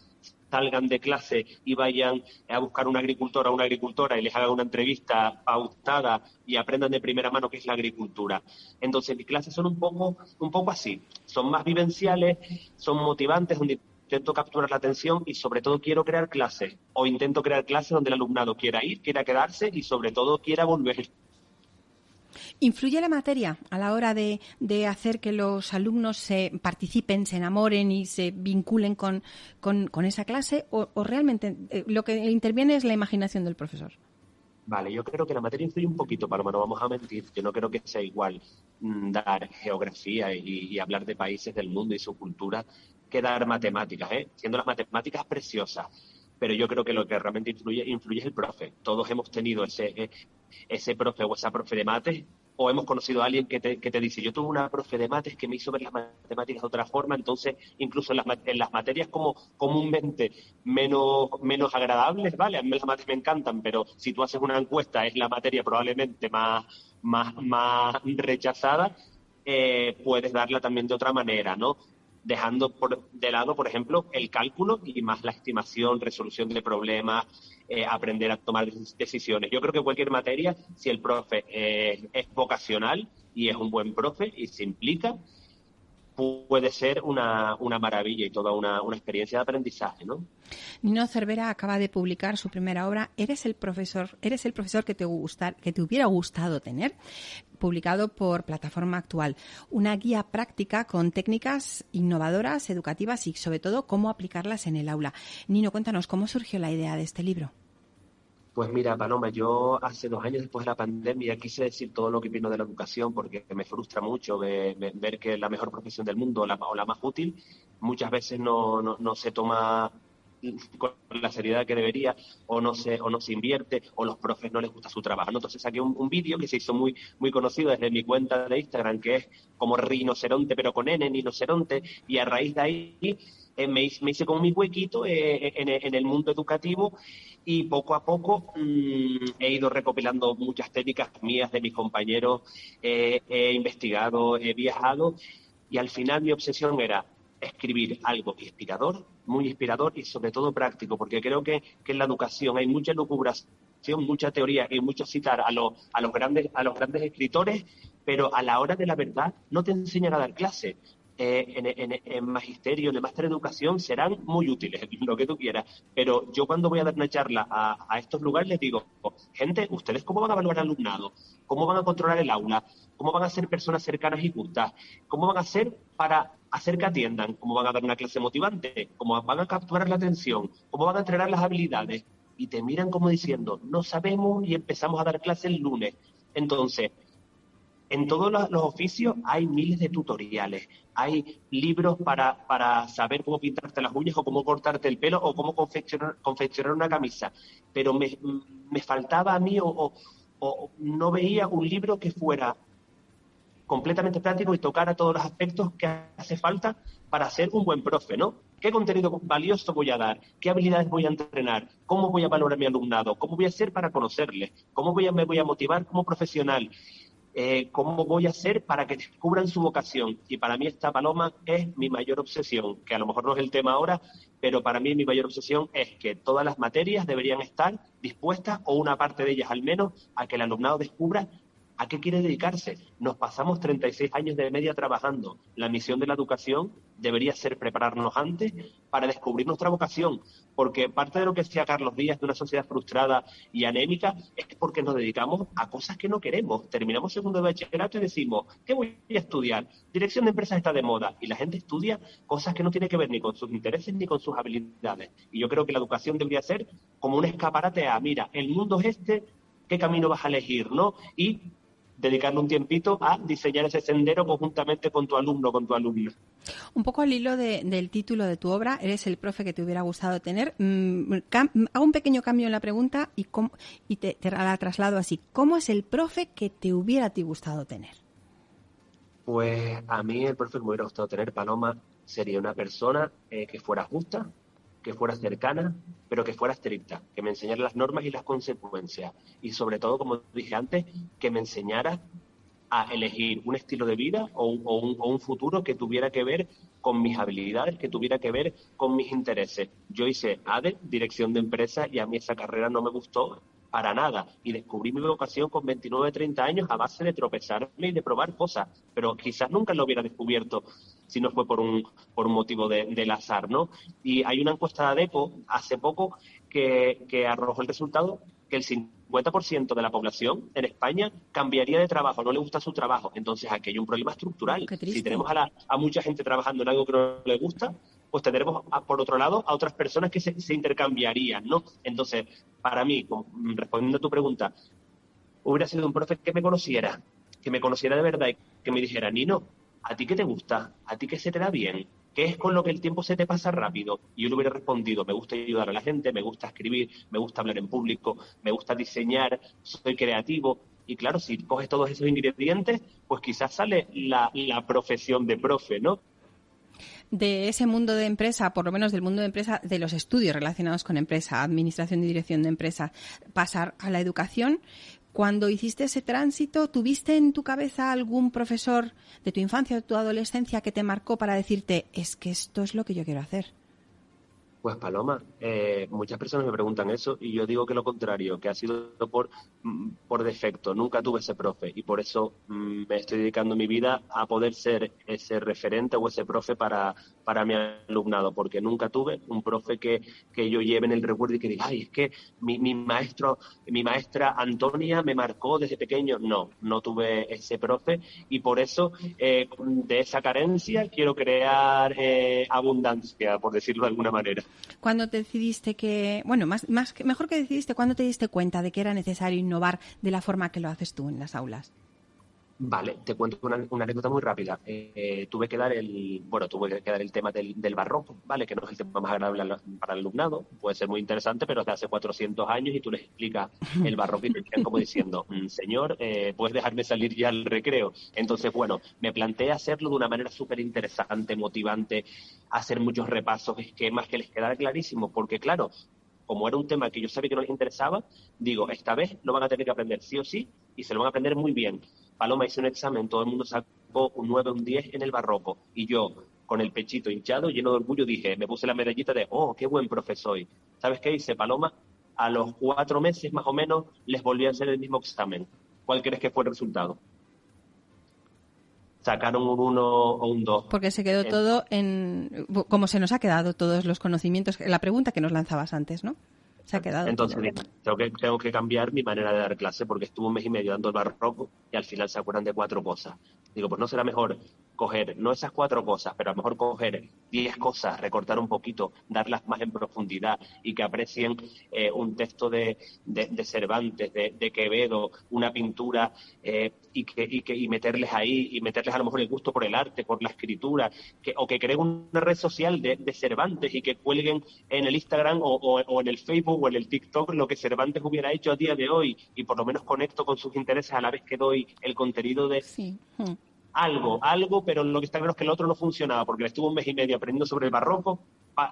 salgan de clase y vayan a buscar una agricultora o una agricultora y les haga una entrevista pautada y aprendan de primera mano qué es la agricultura? Entonces, mis clases son un poco, un poco así. Son más vivenciales, son motivantes, donde intento capturar la atención y sobre todo quiero crear clases o intento crear clases donde el alumnado quiera ir, quiera quedarse y sobre todo quiera volver. ¿Influye la materia a la hora de, hacer que los alumnos se participen, se enamoren y se vinculen con, esa clase? O, realmente eh, lo que interviene es la imaginación del profesor? Vale, yo creo que la materia influye un poquito, Paloma, no vamos a mentir. Yo no creo que sea igual mm, dar geografía y, hablar de países del mundo y su cultura que dar matemáticas, ¿eh? siendo las matemáticas preciosas pero yo creo que lo que realmente influye, influye es el profe. Todos hemos tenido ese, eh, ese profe o esa profe de mates o hemos conocido a alguien que te, que te dice, yo tuve una profe de mates que me hizo ver las matemáticas de otra forma, entonces incluso en las, en las materias como comúnmente menos, menos agradables, ¿vale? A mí las mates me encantan, pero si tú haces una encuesta es la materia probablemente más, más, más rechazada, eh, puedes darla también de otra manera, ¿no? Dejando por, de lado, por ejemplo, el cálculo y más la estimación, resolución de problemas, eh, aprender a tomar decisiones. Yo creo que cualquier materia, si el profe eh, es vocacional y es un buen profe y se implica, puede ser una, maravilla y toda una, una, experiencia de aprendizaje, ¿no? Nino Cervera acaba de publicar su primera obra, Eres el profesor, eres el profesor que te gustar, que te hubiera gustado tener, publicado por Plataforma Actual. Una guía práctica con técnicas innovadoras, educativas y sobre todo cómo aplicarlas en el aula. Nino, cuéntanos cómo surgió la idea de este libro. Pues mira, Paloma, yo hace dos años después de la pandemia quise decir todo lo que vino de la educación porque me frustra mucho ver, que la mejor profesión del mundo la, o la más útil muchas veces no, no, se toma con la seriedad que debería o no se o no se invierte o los profes no les gusta su trabajo. Entonces saqué un, vídeo que se hizo muy muy conocido desde mi cuenta de Instagram que es como rinoceronte pero con N, rinoceronte y a raíz de ahí eh, me, hice como mi huequito eh, en, el mundo educativo y poco a poco mm, he ido recopilando muchas técnicas mías de mis compañeros, he investigado, he viajado y al final mi obsesión era escribir algo inspirador, muy inspirador y sobre todo práctico, porque creo que, en la educación hay mucha lucubración, mucha teoría y mucho citar a, los, a, los grandes, a los grandes escritores, pero a la hora de la verdad no te enseñan a dar clase. Eh, en, magisterio, en máster de educación, serán muy útiles, lo que tú quieras. Pero yo cuando voy a dar una charla a, estos lugares les digo, gente, ¿ustedes cómo van a evaluar al alumnado? ¿Cómo van a controlar el aula? ¿Cómo van a ser personas cercanas y justas? ¿Cómo van a ser para hacer que atiendan? ¿Cómo van a dar una clase motivante? ¿Cómo van a capturar la atención? ¿Cómo van a entrenar las habilidades? Y te miran como diciendo, no sabemos y empezamos a dar clase el lunes. Entonces, en todos los oficios hay miles de tutoriales, hay libros para, para, saber cómo pintarte las uñas o cómo cortarte el pelo o cómo confeccionar, confeccionar una camisa, pero me, faltaba a mí o, no veía un libro que fuera completamente práctico y tocara todos los aspectos que hace falta para ser un buen profe, ¿no? ¿Qué contenido valioso voy a dar? ¿Qué habilidades voy a entrenar? ¿Cómo voy a valorar a mi alumnado? ¿Cómo voy a hacer para conocerle? ¿Cómo voy a, me voy a motivar como profesional? Eh, cómo voy a hacer para que descubran su vocación. Y para mí esta paloma es mi mayor obsesión, que a lo mejor no es el tema ahora, pero para mí mi mayor obsesión es que todas las materias deberían estar dispuestas, o una parte de ellas al menos, a que el alumnado descubra ¿A qué quiere dedicarse? Nos pasamos 36 años de media trabajando. La misión de la educación debería ser prepararnos antes para descubrir nuestra vocación, porque parte de lo que decía Carlos Díaz de una sociedad frustrada y anémica es porque nos dedicamos a cosas que no queremos. Terminamos segundo de bachillerato y decimos, ¿qué voy a estudiar? Dirección de empresas está de moda y la gente estudia cosas que no tienen que ver ni con sus intereses ni con sus habilidades. Y yo creo que la educación debería ser como un escaparate a, mira, el mundo es este, qué camino vas a elegir, ¿no? Y dedicarle un tiempito a diseñar ese sendero conjuntamente con tu alumno, con tu alumna. Un poco al hilo del título de tu obra, eres el profe que te hubiera gustado tener. Mm, hago un pequeño cambio en la pregunta y, y te, la traslado así. ¿Cómo es el profe que te hubiera ti gustado tener? Pues a mí el profe que me hubiera gustado tener, Paloma, sería una persona eh, que fuera justa, que fuera cercana, pero que fuera estricta, que me enseñara las normas y las consecuencias. Y sobre todo, como dije antes, que me enseñara a elegir un estilo de vida o un, futuro que tuviera que ver con mis habilidades, que tuviera que ver con mis intereses. Yo hice ADE, dirección de empresa, y a mí esa carrera no me gustó para nada. Y descubrí mi vocación con 29, 30 años a base de tropezarme y de probar cosas. Pero quizás nunca lo hubiera descubierto si no fue por un, por un motivo de, del azar, ¿no? Y hay una encuesta de ADECO hace poco que, que arrojó el resultado que el 50% de la población en España cambiaría de trabajo, no le gusta su trabajo. Entonces aquí hay un problema estructural. Si tenemos a, la, a mucha gente trabajando en algo que no le gusta, pues tendremos, por otro lado, a otras personas que se, intercambiarían, ¿no? Entonces, para mí, respondiendo a tu pregunta, hubiera sido un profe que me conociera, que me conociera de verdad y que me dijera, Nino, ¿a ti qué te gusta? ¿A ti qué se te da bien? ¿Qué es con lo que el tiempo se te pasa rápido? Y yo le hubiera respondido, me gusta ayudar a la gente, me gusta escribir, me gusta hablar en público, me gusta diseñar, soy creativo. Y claro, si coges todos esos ingredientes, pues quizás sale la, la profesión de profe, ¿no? de ese mundo de empresa, por lo menos del mundo de empresa, de los estudios relacionados con empresa, administración y dirección de empresa, pasar a la educación. Cuando hiciste ese tránsito, ¿tuviste en tu cabeza algún profesor de tu infancia o de tu adolescencia que te marcó para decirte, es que esto es lo que yo quiero hacer? Pues Paloma, eh, muchas personas me preguntan eso y yo digo que lo contrario, que ha sido por, mm, por defecto. Nunca tuve ese profe y por eso mm, me estoy dedicando mi vida a poder ser ese referente o ese profe para, para mi alumnado, porque nunca tuve un profe que, que yo lleve en el recuerdo y que diga, ay, es que mi, mi maestro, mi maestra Antonia me marcó desde pequeño. No, no tuve ese profe y por eso eh, de esa carencia quiero crear eh, abundancia, por decirlo de alguna manera. ¿Cuándo te decidiste que, bueno, más, más mejor que decidiste, ¿cuándo te diste cuenta de que era necesario innovar de la forma que lo haces tú en las aulas? Vale, te cuento una, anécdota muy rápida. Eh, tuve que dar el, bueno, tuve que dar el tema del, barroco, ¿vale? Que no es el tema más agradable para el alumnado. Puede ser muy interesante, pero de hace 400 años y tú les explicas el barroco y te quedan como diciendo, mm, señor, eh, puedes dejarme salir ya al recreo. Entonces, bueno, me planteé hacerlo de una manera súper interesante, motivante, hacer muchos repasos, esquemas que les quedara clarísimo, porque claro, como era un tema que yo sabía que no les interesaba, digo, esta vez lo van a tener que aprender sí o sí y se lo van a aprender muy bien. Paloma hizo un examen, todo el mundo sacó un 9 o un 10 en el barroco y yo con el pechito hinchado, lleno de orgullo, dije, me puse la medallita de, oh, qué buen profesor soy. ¿Sabes qué hice, Paloma? A los cuatro meses más o menos les volví a hacer el mismo examen. ¿Cuál crees que fue el resultado? sacaron un 1 o un 2. Porque se quedó todo en. como se nos ha quedado todos los conocimientos. La pregunta que nos lanzabas antes, ¿no? Se ha quedado. Entonces, tengo que, tengo que cambiar mi manera de dar clase porque estuvo un mes y medio dando el barroco y al final se acuerdan de cuatro cosas. Digo, pues no será mejor coger, no esas cuatro cosas, pero a lo mejor coger diez cosas, recortar un poquito, darlas más en profundidad y que aprecien eh, un texto de, de, Cervantes, de, Quevedo, una pintura eh, y, que, y, que, y meterles ahí y meterles a lo mejor el gusto por el arte, por la escritura, que, o que creen una red social de, Cervantes y que cuelguen en el Instagram o, o en el Facebook o en el TikTok lo que Cervantes hubiera hecho a día de hoy y por lo menos conecto con sus intereses a la vez que doy el contenido de sí. Algo, algo, pero lo que está claro es que el otro no funcionaba porque estuvo un mes y medio aprendiendo sobre el barroco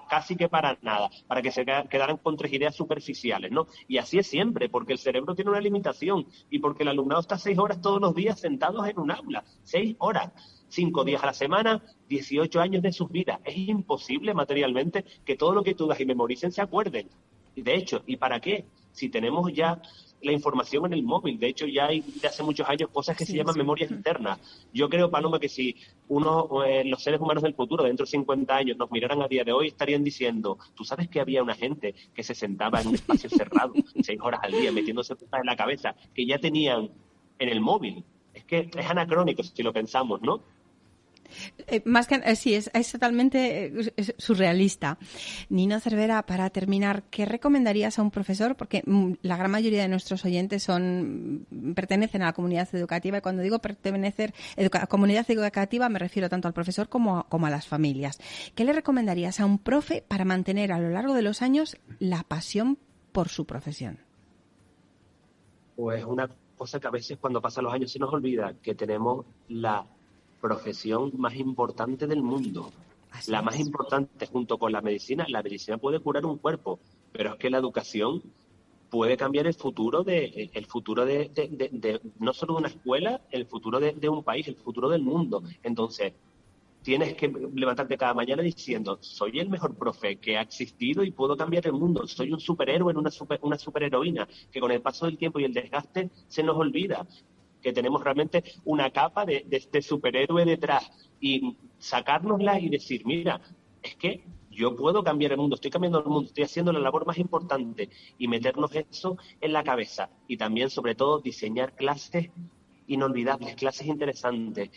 casi que para nada, para que se quedaran con tres ideas superficiales, ¿no? Y así es siempre, porque el cerebro tiene una limitación y porque el alumnado está seis horas todos los días sentados en un aula, seis horas cinco días a la semana, 18 años de sus vidas. Es imposible materialmente que todo lo que tú das y memoricen se acuerden. De hecho, ¿y para qué? Si tenemos ya la información en el móvil. De hecho, ya hay de hace muchos años cosas que se llaman memorias internas. Yo creo, Paloma, que si uno, eh, los seres humanos del futuro, dentro de 50 años, nos miraran a día de hoy, estarían diciendo, tú sabes que había una gente que se sentaba en un espacio cerrado, seis horas al día, metiéndose en la cabeza, que ya tenían en el móvil. Es que es anacrónico si lo pensamos, ¿no? Eh, más que eh, sí, es, totalmente eh, surrealista. Nino Cervera, para terminar, ¿qué recomendarías a un profesor? Porque mm, la gran mayoría de nuestros oyentes son mm, pertenecen a la comunidad educativa y cuando digo pertenecer a comunidad educativa me refiero tanto al profesor como, como a las familias. ¿Qué le recomendarías a un profe para mantener a lo largo de los años la pasión por su profesión? Pues una cosa que a veces cuando pasan los años se nos olvida, que tenemos la profesión más importante del mundo. la más importante junto con la medicina. La medicina puede curar un cuerpo, pero es que la educación puede cambiar el futuro de el futuro de, no solo de una escuela, el futuro de, un país, el futuro del mundo. Entonces, tienes que levantarte cada mañana diciendo, soy el mejor profe que ha existido y puedo cambiar el mundo, soy un superhéroe, una, super, una superheroína, que con el paso del tiempo y el desgaste se nos olvida que tenemos realmente una capa de, este superhéroe detrás y sacárnosla y decir, mira, es que yo puedo cambiar el mundo, estoy cambiando el mundo, estoy haciendo la labor más importante y meternos eso en la cabeza. Y también sobre todo diseñar clases inolvidables, clases interesantes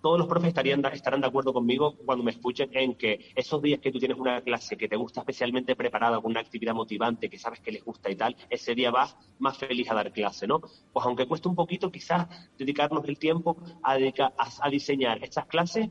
todos los profes estarían, estarán de acuerdo conmigo cuando me escuchen en que esos días que tú tienes una clase que te gusta especialmente preparada con una actividad motivante, que sabes que les gusta y tal, ese día vas más feliz a dar clase, ¿no? Pues aunque cueste un poquito, quizás dedicarnos el tiempo a, a diseñar estas clases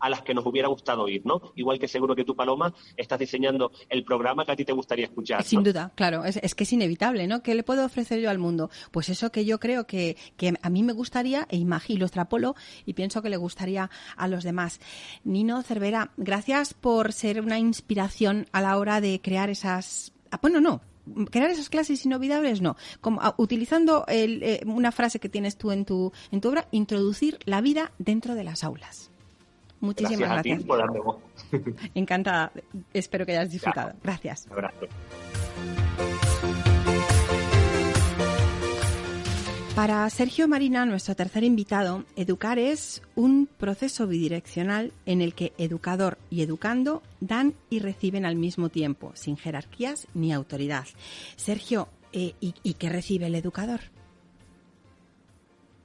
a las que nos hubiera gustado ir, ¿no? Igual que seguro que tú, Paloma, estás diseñando el programa que a ti te gustaría escuchar. Sin duda, claro, es, que es inevitable, ¿no? ¿Qué le puedo ofrecer yo al mundo? Pues eso que yo creo que, que a mí me gustaría, e imagino, lo extrapolo y pienso que le gustaría a los demás. Nino Cervera, gracias por ser una inspiración a la hora de crear esas... Ah, bueno, no, crear esas clases inolvidables, no. Como, ah, utilizando eh, una frase que tienes tú en tu, en tu obra, introducir la vida dentro de las aulas. Muchísimas gracias. Encantada. Espero que hayas disfrutado. Gracias. abrazo. Para Sergio Marina, nuestro tercer invitado, educar es un proceso bidireccional en el que educador y educando dan y reciben al mismo tiempo, sin jerarquías ni autoridad. Sergio, eh, ¿y qué recibe el educador?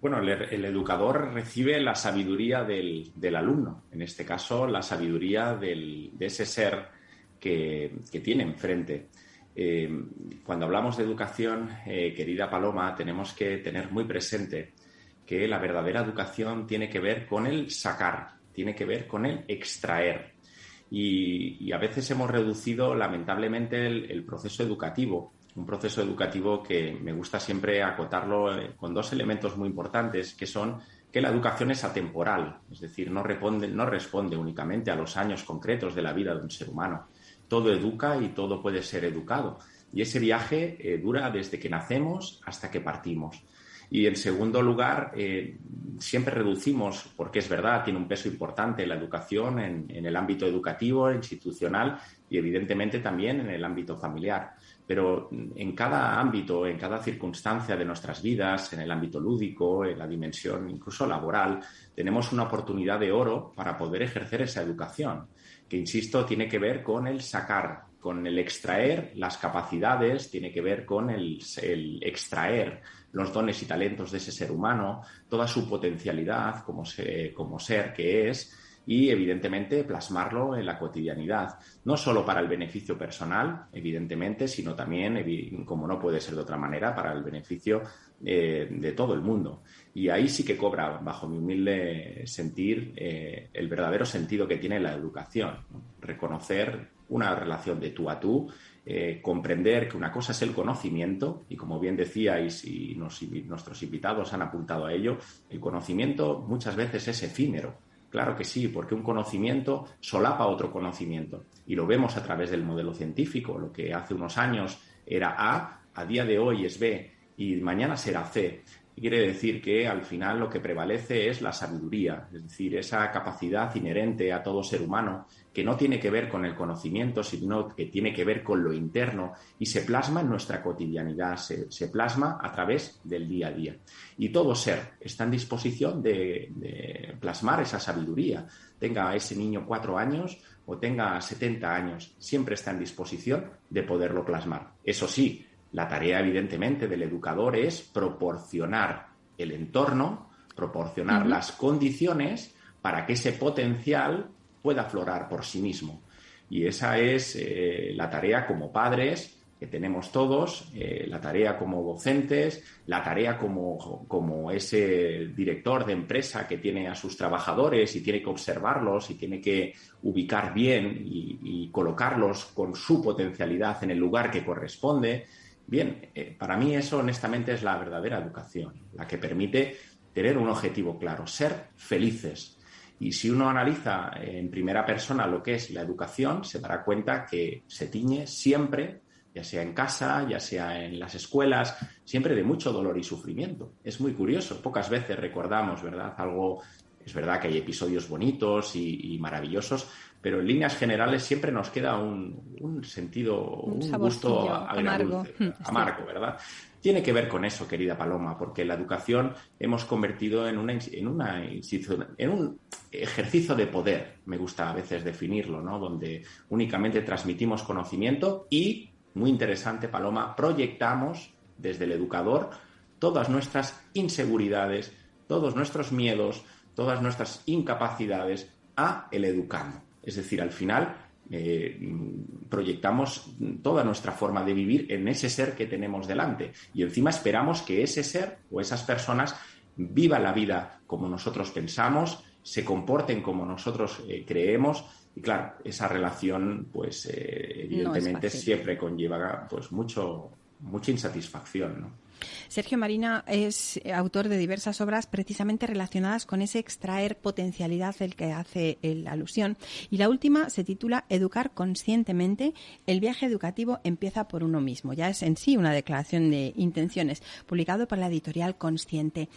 Bueno, el, educador recibe la sabiduría del, alumno, en este caso la sabiduría de ese ser que, tiene enfrente. Eh, cuando hablamos de educación, eh, querida Paloma, tenemos que tener muy presente que la verdadera educación tiene que ver con el sacar, tiene que ver con el extraer. Y, a veces hemos reducido lamentablemente el proceso educativo un proceso educativo que me gusta siempre acotarlo eh, con dos elementos muy importantes, que son que la educación es atemporal, es decir, no responde, no responde únicamente a los años concretos de la vida de un ser humano. Todo educa y todo puede ser educado. Y ese viaje eh, dura desde que nacemos hasta que partimos. Y en segundo lugar, eh, siempre reducimos, porque es verdad, tiene un peso importante la educación en, en el ámbito educativo, institucional y evidentemente también en el ámbito familiar pero en cada ámbito, en cada circunstancia de nuestras vidas, en el ámbito lúdico, en la dimensión incluso laboral, tenemos una oportunidad de oro para poder ejercer esa educación, que, insisto, tiene que ver con el sacar, con el extraer las capacidades, tiene que ver con el, extraer los dones y talentos de ese ser humano, toda su potencialidad como, como ser que es, y evidentemente plasmarlo en la cotidianidad, no solo para el beneficio personal, evidentemente, sino también, como no puede ser de otra manera, para el beneficio eh, de todo el mundo. Y ahí sí que cobra, bajo mi humilde sentir, eh, el verdadero sentido que tiene la educación, reconocer una relación de tú a tú, eh, comprender que una cosa es el conocimiento, y como bien decíais y nuestros invitados han apuntado a ello, el conocimiento muchas veces es efímero Claro que sí, porque un conocimiento solapa otro conocimiento. Y lo vemos a través del modelo científico. Lo que hace unos años era A, a día de hoy es B y mañana será C. Quiere decir que al final lo que prevalece es la sabiduría, es decir, esa capacidad inherente a todo ser humano que no tiene que ver con el conocimiento, sino que tiene que ver con lo interno y se plasma en nuestra cotidianidad, se, plasma a través del día a día. Y todo ser está en disposición de, plasmar esa sabiduría, tenga ese niño cuatro años o tenga 70 años, siempre está en disposición de poderlo plasmar. Eso sí, la tarea evidentemente del educador es proporcionar el entorno, proporcionar las condiciones para que ese potencial pueda aflorar por sí mismo. Y esa es eh, la tarea como padres que tenemos todos, eh, la tarea como docentes, la tarea como, como, ese director de empresa que tiene a sus trabajadores y tiene que observarlos y tiene que ubicar bien y, colocarlos con su potencialidad en el lugar que corresponde. Bien, eh, para mí eso honestamente es la verdadera educación, la que permite tener un objetivo claro, ser felices. Y si uno analiza en primera persona lo que es la educación, se dará cuenta que se tiñe siempre ya sea en casa, ya sea en las escuelas, siempre de mucho dolor y sufrimiento. Es muy curioso, pocas veces recordamos, ¿verdad? Algo, es verdad que hay episodios bonitos y, maravillosos, pero en líneas generales siempre nos queda un, sentido, un, gusto amargo. amargo, ¿verdad? Tiene que ver con eso, querida Paloma, porque la educación hemos convertido en una, en una en un ejercicio de poder, me gusta a veces definirlo, ¿no? Donde únicamente transmitimos conocimiento y muy interesante, Paloma, proyectamos desde el educador todas nuestras inseguridades, todos nuestros miedos, todas nuestras incapacidades a el educando. Es decir, al final eh, proyectamos toda nuestra forma de vivir en ese ser que tenemos delante. Y encima esperamos que ese ser o esas personas vivan la vida como nosotros pensamos, se comporten como nosotros eh, creemos. Y claro, esa relación, pues eh, evidentemente siempre conlleva pues mucho, mucha insatisfacción, ¿no? Sergio Marina es autor de diversas obras precisamente relacionadas con ese extraer potencialidad del que hace la alusión. Y la última se titula Educar conscientemente. El viaje educativo empieza por uno mismo. Ya es en sí una declaración de intenciones, publicado por la editorial Consciente.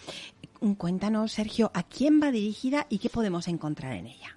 Cuéntanos, Sergio, a quién va dirigida y qué podemos encontrar en ella.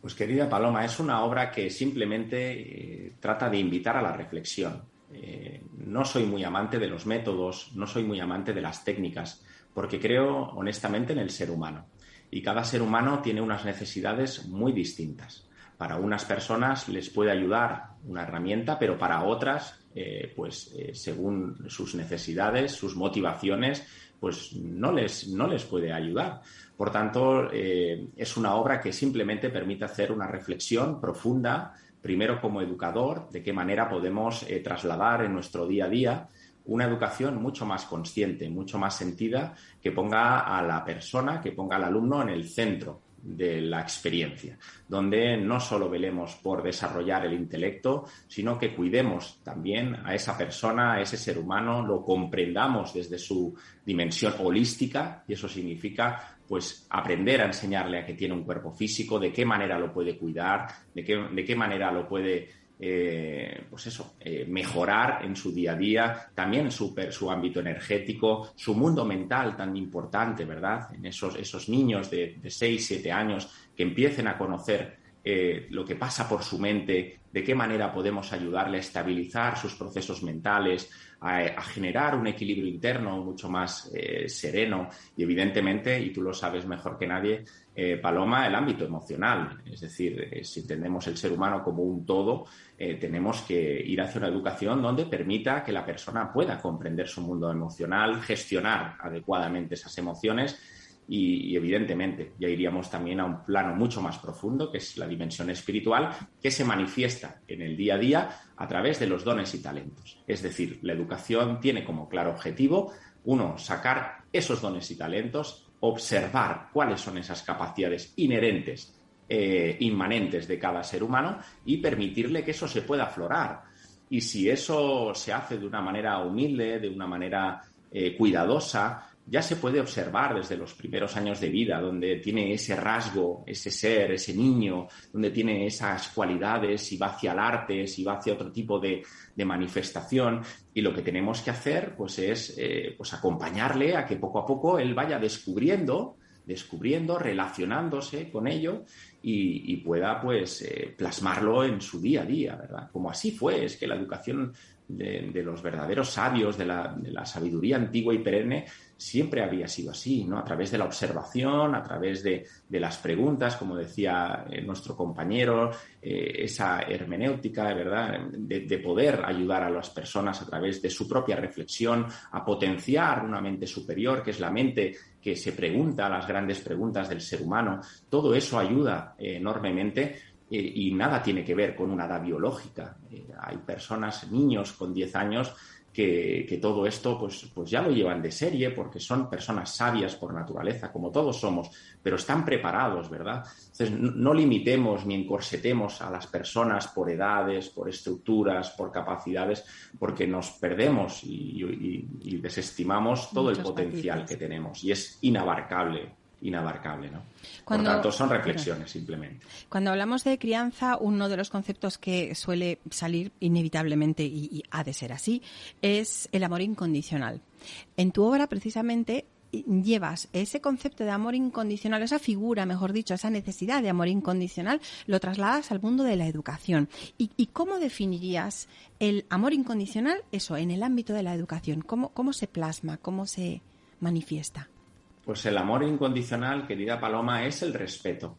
Pues querida Paloma, es una obra que simplemente eh, trata de invitar a la reflexión. Eh, no soy muy amante de los métodos, no soy muy amante de las técnicas, porque creo honestamente en el ser humano. Y cada ser humano tiene unas necesidades muy distintas. Para unas personas les puede ayudar una herramienta, pero para otras, eh, pues según sus necesidades, sus motivaciones, pues no les, no les puede ayudar. Por tanto, eh, es una obra que simplemente permite hacer una reflexión profunda, primero como educador, de qué manera podemos eh, trasladar en nuestro día a día una educación mucho más consciente, mucho más sentida, que ponga a la persona, que ponga al alumno en el centro de la experiencia, donde no solo velemos por desarrollar el intelecto, sino que cuidemos también a esa persona, a ese ser humano, lo comprendamos desde su dimensión holística, y eso significa pues aprender a enseñarle a que tiene un cuerpo físico, de qué manera lo puede cuidar, de qué, de qué manera lo puede eh, pues eso, eh, mejorar en su día a día, también su, su ámbito energético, su mundo mental tan importante, ¿verdad? En esos, esos niños de, de 6, 7 años que empiecen a conocer eh, lo que pasa por su mente, de qué manera podemos ayudarle a estabilizar sus procesos mentales, a, generar un equilibrio interno mucho más eh, sereno y evidentemente, y tú lo sabes mejor que nadie, eh, Paloma, el ámbito emocional. Es decir, si entendemos el ser humano como un todo, tenemos que ir hacia una educación donde permita que la persona pueda comprender su mundo emocional, gestionar adecuadamente esas emociones y, evidentemente ya iríamos también a un plano mucho más profundo, que es la dimensión espiritual, que se manifiesta en el día a día a través de los dones y talentos. Es decir, la educación tiene como claro objetivo, uno, sacar esos dones y talentos, observar cuáles son esas capacidades inherentes, eh, inmanentes de cada ser humano y permitirle que eso se pueda aflorar. Y si eso se hace de una manera humilde, de una manera eh, cuidadosa, ya se puede observar desde los primeros años de vida, donde tiene ese rasgo, ese ser, ese niño, donde tiene esas cualidades, y va hacia el arte, si va hacia otro tipo de, manifestación. Y lo que tenemos que hacer, pues, es eh, pues acompañarle a que poco a poco él vaya descubriendo, descubriendo, relacionándose con ello y, pueda, pues, eh, plasmarlo en su día a día, ¿verdad? Como así fue, es que la educación de, los verdaderos sabios, de la, sabiduría antigua y perenne, siempre había sido así, ¿no? A través de la observación, a través de, las preguntas, como decía eh, nuestro compañero, eh, esa hermenéutica, ¿verdad? De, poder ayudar a las personas a través de su propia reflexión, a potenciar una mente superior, que es la mente que se pregunta las grandes preguntas del ser humano. Todo eso ayuda enormemente y nada tiene que ver con una edad biológica. Eh, hay personas, niños con 10 años, que, todo esto pues, pues ya lo llevan de serie porque son personas sabias por naturaleza, como todos somos, pero están preparados, ¿verdad? Entonces, no, limitemos ni encorsetemos a las personas por edades, por estructuras, por capacidades, porque nos perdemos y, desestimamos todo el potencial que tenemos y es inabarcable inabarcable. ¿no? Por tanto, son reflexiones simplemente. Cuando hablamos de crianza, uno de los conceptos que suele salir inevitablemente, y, ha de ser así, es el amor incondicional. En tu obra, precisamente, llevas ese concepto de amor incondicional, esa figura, mejor dicho, esa necesidad de amor incondicional, lo trasladas al mundo de la educación. ¿Y, cómo definirías el amor incondicional, eso, en el ámbito de la educación? ¿Cómo, cómo se plasma? ¿Cómo se manifiesta? Pues el amor incondicional, querida Paloma, es el respeto.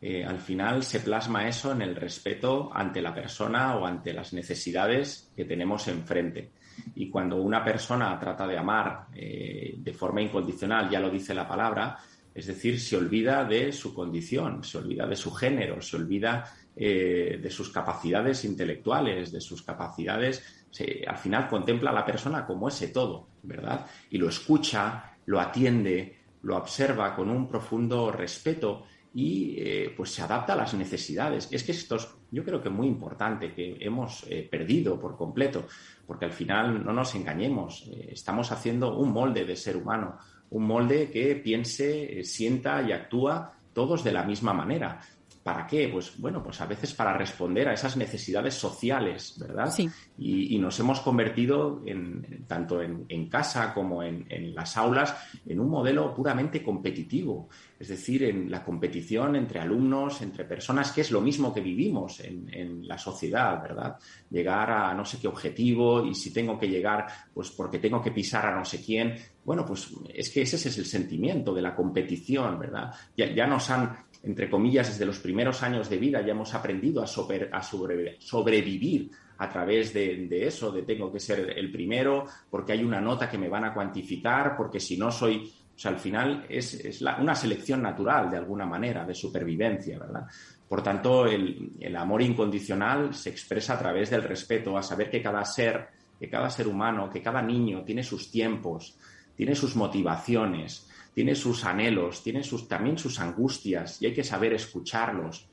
Eh, al final se plasma eso en el respeto ante la persona o ante las necesidades que tenemos enfrente. Y cuando una persona trata de amar eh, de forma incondicional, ya lo dice la palabra, es decir, se olvida de su condición, se olvida de su género, se olvida eh, de sus capacidades intelectuales, de sus capacidades, al final contempla a la persona como ese todo, ¿verdad? Y lo escucha, lo atiende, lo observa con un profundo respeto y eh, pues se adapta a las necesidades. Es que esto es, yo creo que muy importante, que hemos eh, perdido por completo, porque al final no nos engañemos, eh, estamos haciendo un molde de ser humano, un molde que piense, sienta y actúa todos de la misma manera. ¿Para qué? Pues bueno, pues a veces para responder a esas necesidades sociales, ¿verdad? Sí. Y, nos hemos convertido en, tanto en, casa como en, las aulas en un modelo puramente competitivo, es decir, en la competición entre alumnos, entre personas, que es lo mismo que vivimos en, la sociedad, ¿verdad? Llegar a no sé qué objetivo y si tengo que llegar, pues porque tengo que pisar a no sé quién. Bueno, pues es que ese es el sentimiento de la competición, ¿verdad? Ya, nos han entre comillas, desde los primeros años de vida ya hemos aprendido a, sobrevivir a través de, eso, de tengo que ser el primero, porque hay una nota que me van a cuantificar, porque si no soy, sea, al final es, una selección natural de alguna manera, de supervivencia, ¿verdad? Por tanto, el, el amor incondicional se expresa a través del respeto, a saber que cada ser, que cada ser humano, que cada niño tiene sus tiempos, tiene sus motivaciones, tiene sus anhelos, tiene sus, también sus angustias y hay que saber escucharlos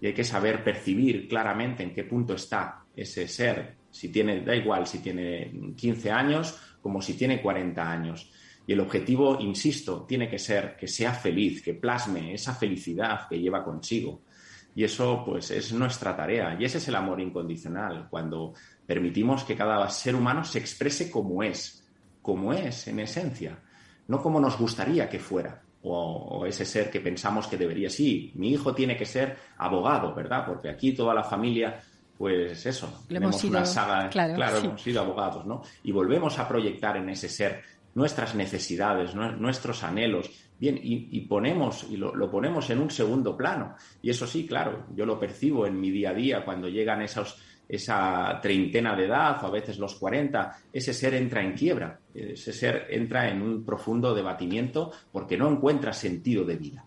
y hay que saber percibir claramente en qué punto está ese ser, si tiene, da igual si tiene 15 años como si tiene 40 años. Y el objetivo, insisto, tiene que ser que sea feliz, que plasme esa felicidad que lleva consigo. Y eso, pues, es nuestra tarea. Y ese es el amor incondicional, cuando permitimos que cada ser humano se exprese como es, como es en esencia no como nos gustaría que fuera, o, ese ser que pensamos que debería. Sí, mi hijo tiene que ser abogado, ¿verdad? Porque aquí toda la familia, pues eso, tenemos una saga, claro, hemos sido abogados, ¿no? Y volvemos a proyectar en ese ser nuestras necesidades, nuestros anhelos, bien, y, ponemos, y lo, ponemos en un segundo plano. Y eso sí, claro, yo lo percibo en mi día a día cuando llegan esos esa treintena de edad o a veces los 40, ese ser entra en quiebra, ese ser entra en un profundo debatimiento porque no encuentra sentido de vida.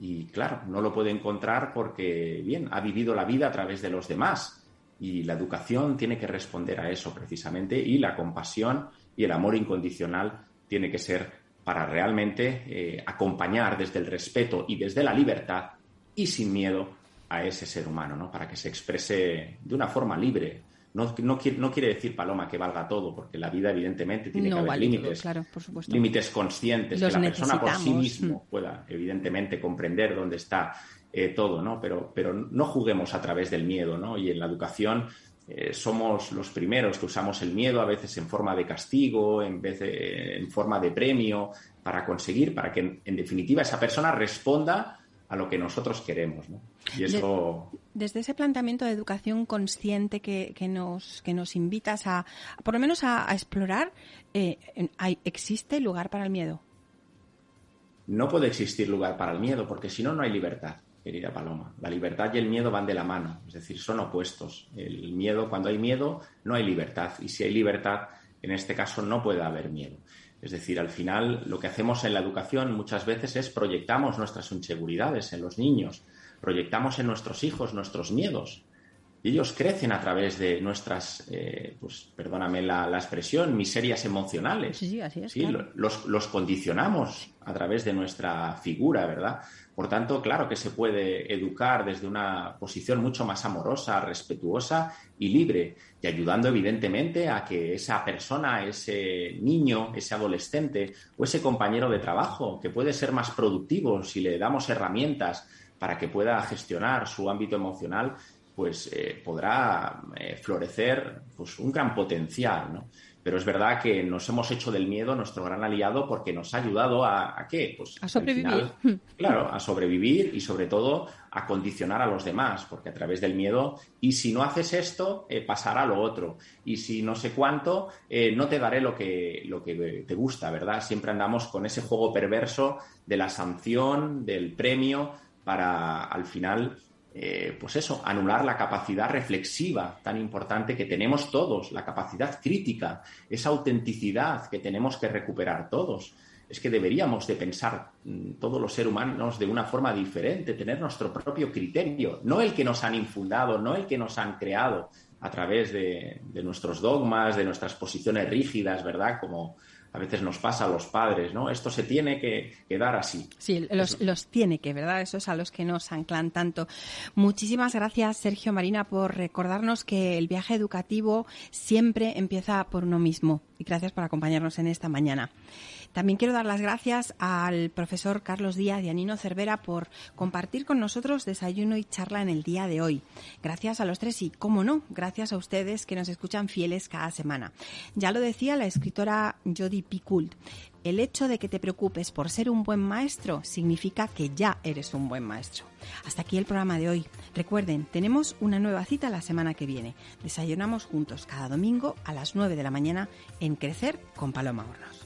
Y claro, no lo puede encontrar porque, bien, ha vivido la vida a través de los demás y la educación tiene que responder a eso precisamente y la compasión y el amor incondicional tiene que ser para realmente eh, acompañar desde el respeto y desde la libertad y sin miedo a ese ser humano, ¿no? Para que se exprese de una forma libre. No, no, quiere decir, Paloma, que valga todo, porque la vida evidentemente tiene que haber límites, claro, por supuesto. límites conscientes, que la persona por sí mismo mm. pueda evidentemente comprender dónde está eh, todo, ¿no? Pero, pero no juguemos a través del miedo, ¿no? Y en la educación eh, somos los primeros que usamos el miedo a veces en forma de castigo, en vez de, en forma de premio, para conseguir, para que en definitiva esa persona responda a lo que nosotros queremos. Y eso... Desde ese planteamiento de educación consciente que, nos, que nos invitas a, por lo menos a, explorar, eh, ¿existe lugar para el miedo? No puede existir lugar para el miedo, porque si no, no hay libertad, querida Paloma. La libertad y el miedo van de la mano, es decir, son opuestos. El miedo, cuando hay miedo, no hay libertad. Y si hay libertad, en este caso, no puede haber miedo. Es decir, al final lo que hacemos en la educación muchas veces es proyectamos nuestras inseguridades en los niños, proyectamos en nuestros hijos nuestros miedos. Y ellos crecen a través de nuestras, eh, pues perdóname la, expresión, miserias emocionales. Sí, así es. los, los condicionamos a través de nuestra figura, ¿verdad? Por tanto, claro que se puede educar desde una posición mucho más amorosa, respetuosa y libre, y ayudando evidentemente a que esa persona, ese niño, ese adolescente o ese compañero de trabajo, que puede ser más productivo si le damos herramientas para que pueda gestionar su ámbito emocional, pues eh, podrá eh, florecer pues, un gran potencial. ¿no? Pero es verdad que nos hemos hecho del miedo nuestro gran aliado porque nos ha ayudado a, qué? Pues, a sobrevivir. claro, a sobrevivir y sobre todo a condicionar a los demás, porque a través del miedo, y si no haces esto, eh, pasará lo otro. Y si no sé cuánto, no te daré lo que, lo que te gusta, ¿verdad? Siempre andamos con ese juego perverso de la sanción, del premio, para al final eh, pues eso, anular la capacidad reflexiva tan importante que tenemos todos, la capacidad crítica, esa autenticidad que tenemos que recuperar todos. Es que deberíamos de pensar mm, todos los seres humanos de una forma diferente, tener nuestro propio criterio, no el que nos han infundado, no el que nos han creado a través de, de nuestros dogmas, de nuestras posiciones rígidas, ¿verdad? Como, a veces nos pasa a los padres, ¿no? Esto se tiene que, dar así. Sí, los, los, tiene que, ¿verdad? Eso es a los que nos anclan tanto. Muchísimas gracias, Sergio Marina, por recordarnos que el viaje educativo siempre empieza por uno mismo. Y gracias por acompañarnos en esta mañana. También quiero dar las gracias al profesor Carlos Díaz y a Nino Cervera por compartir con nosotros desayuno y charla en el día de hoy. Gracias a los tres y, cómo no, gracias a ustedes que nos escuchan fieles cada semana. Ya lo decía la escritora Jodi Picoult. El hecho de que te preocupes por ser un buen maestro significa que ya eres un buen maestro. Hasta aquí el programa de hoy. Recuerden, tenemos una nueva cita la semana que viene. Desayunamos juntos cada domingo a las 9 de la mañana en Crecer con Paloma Hornos.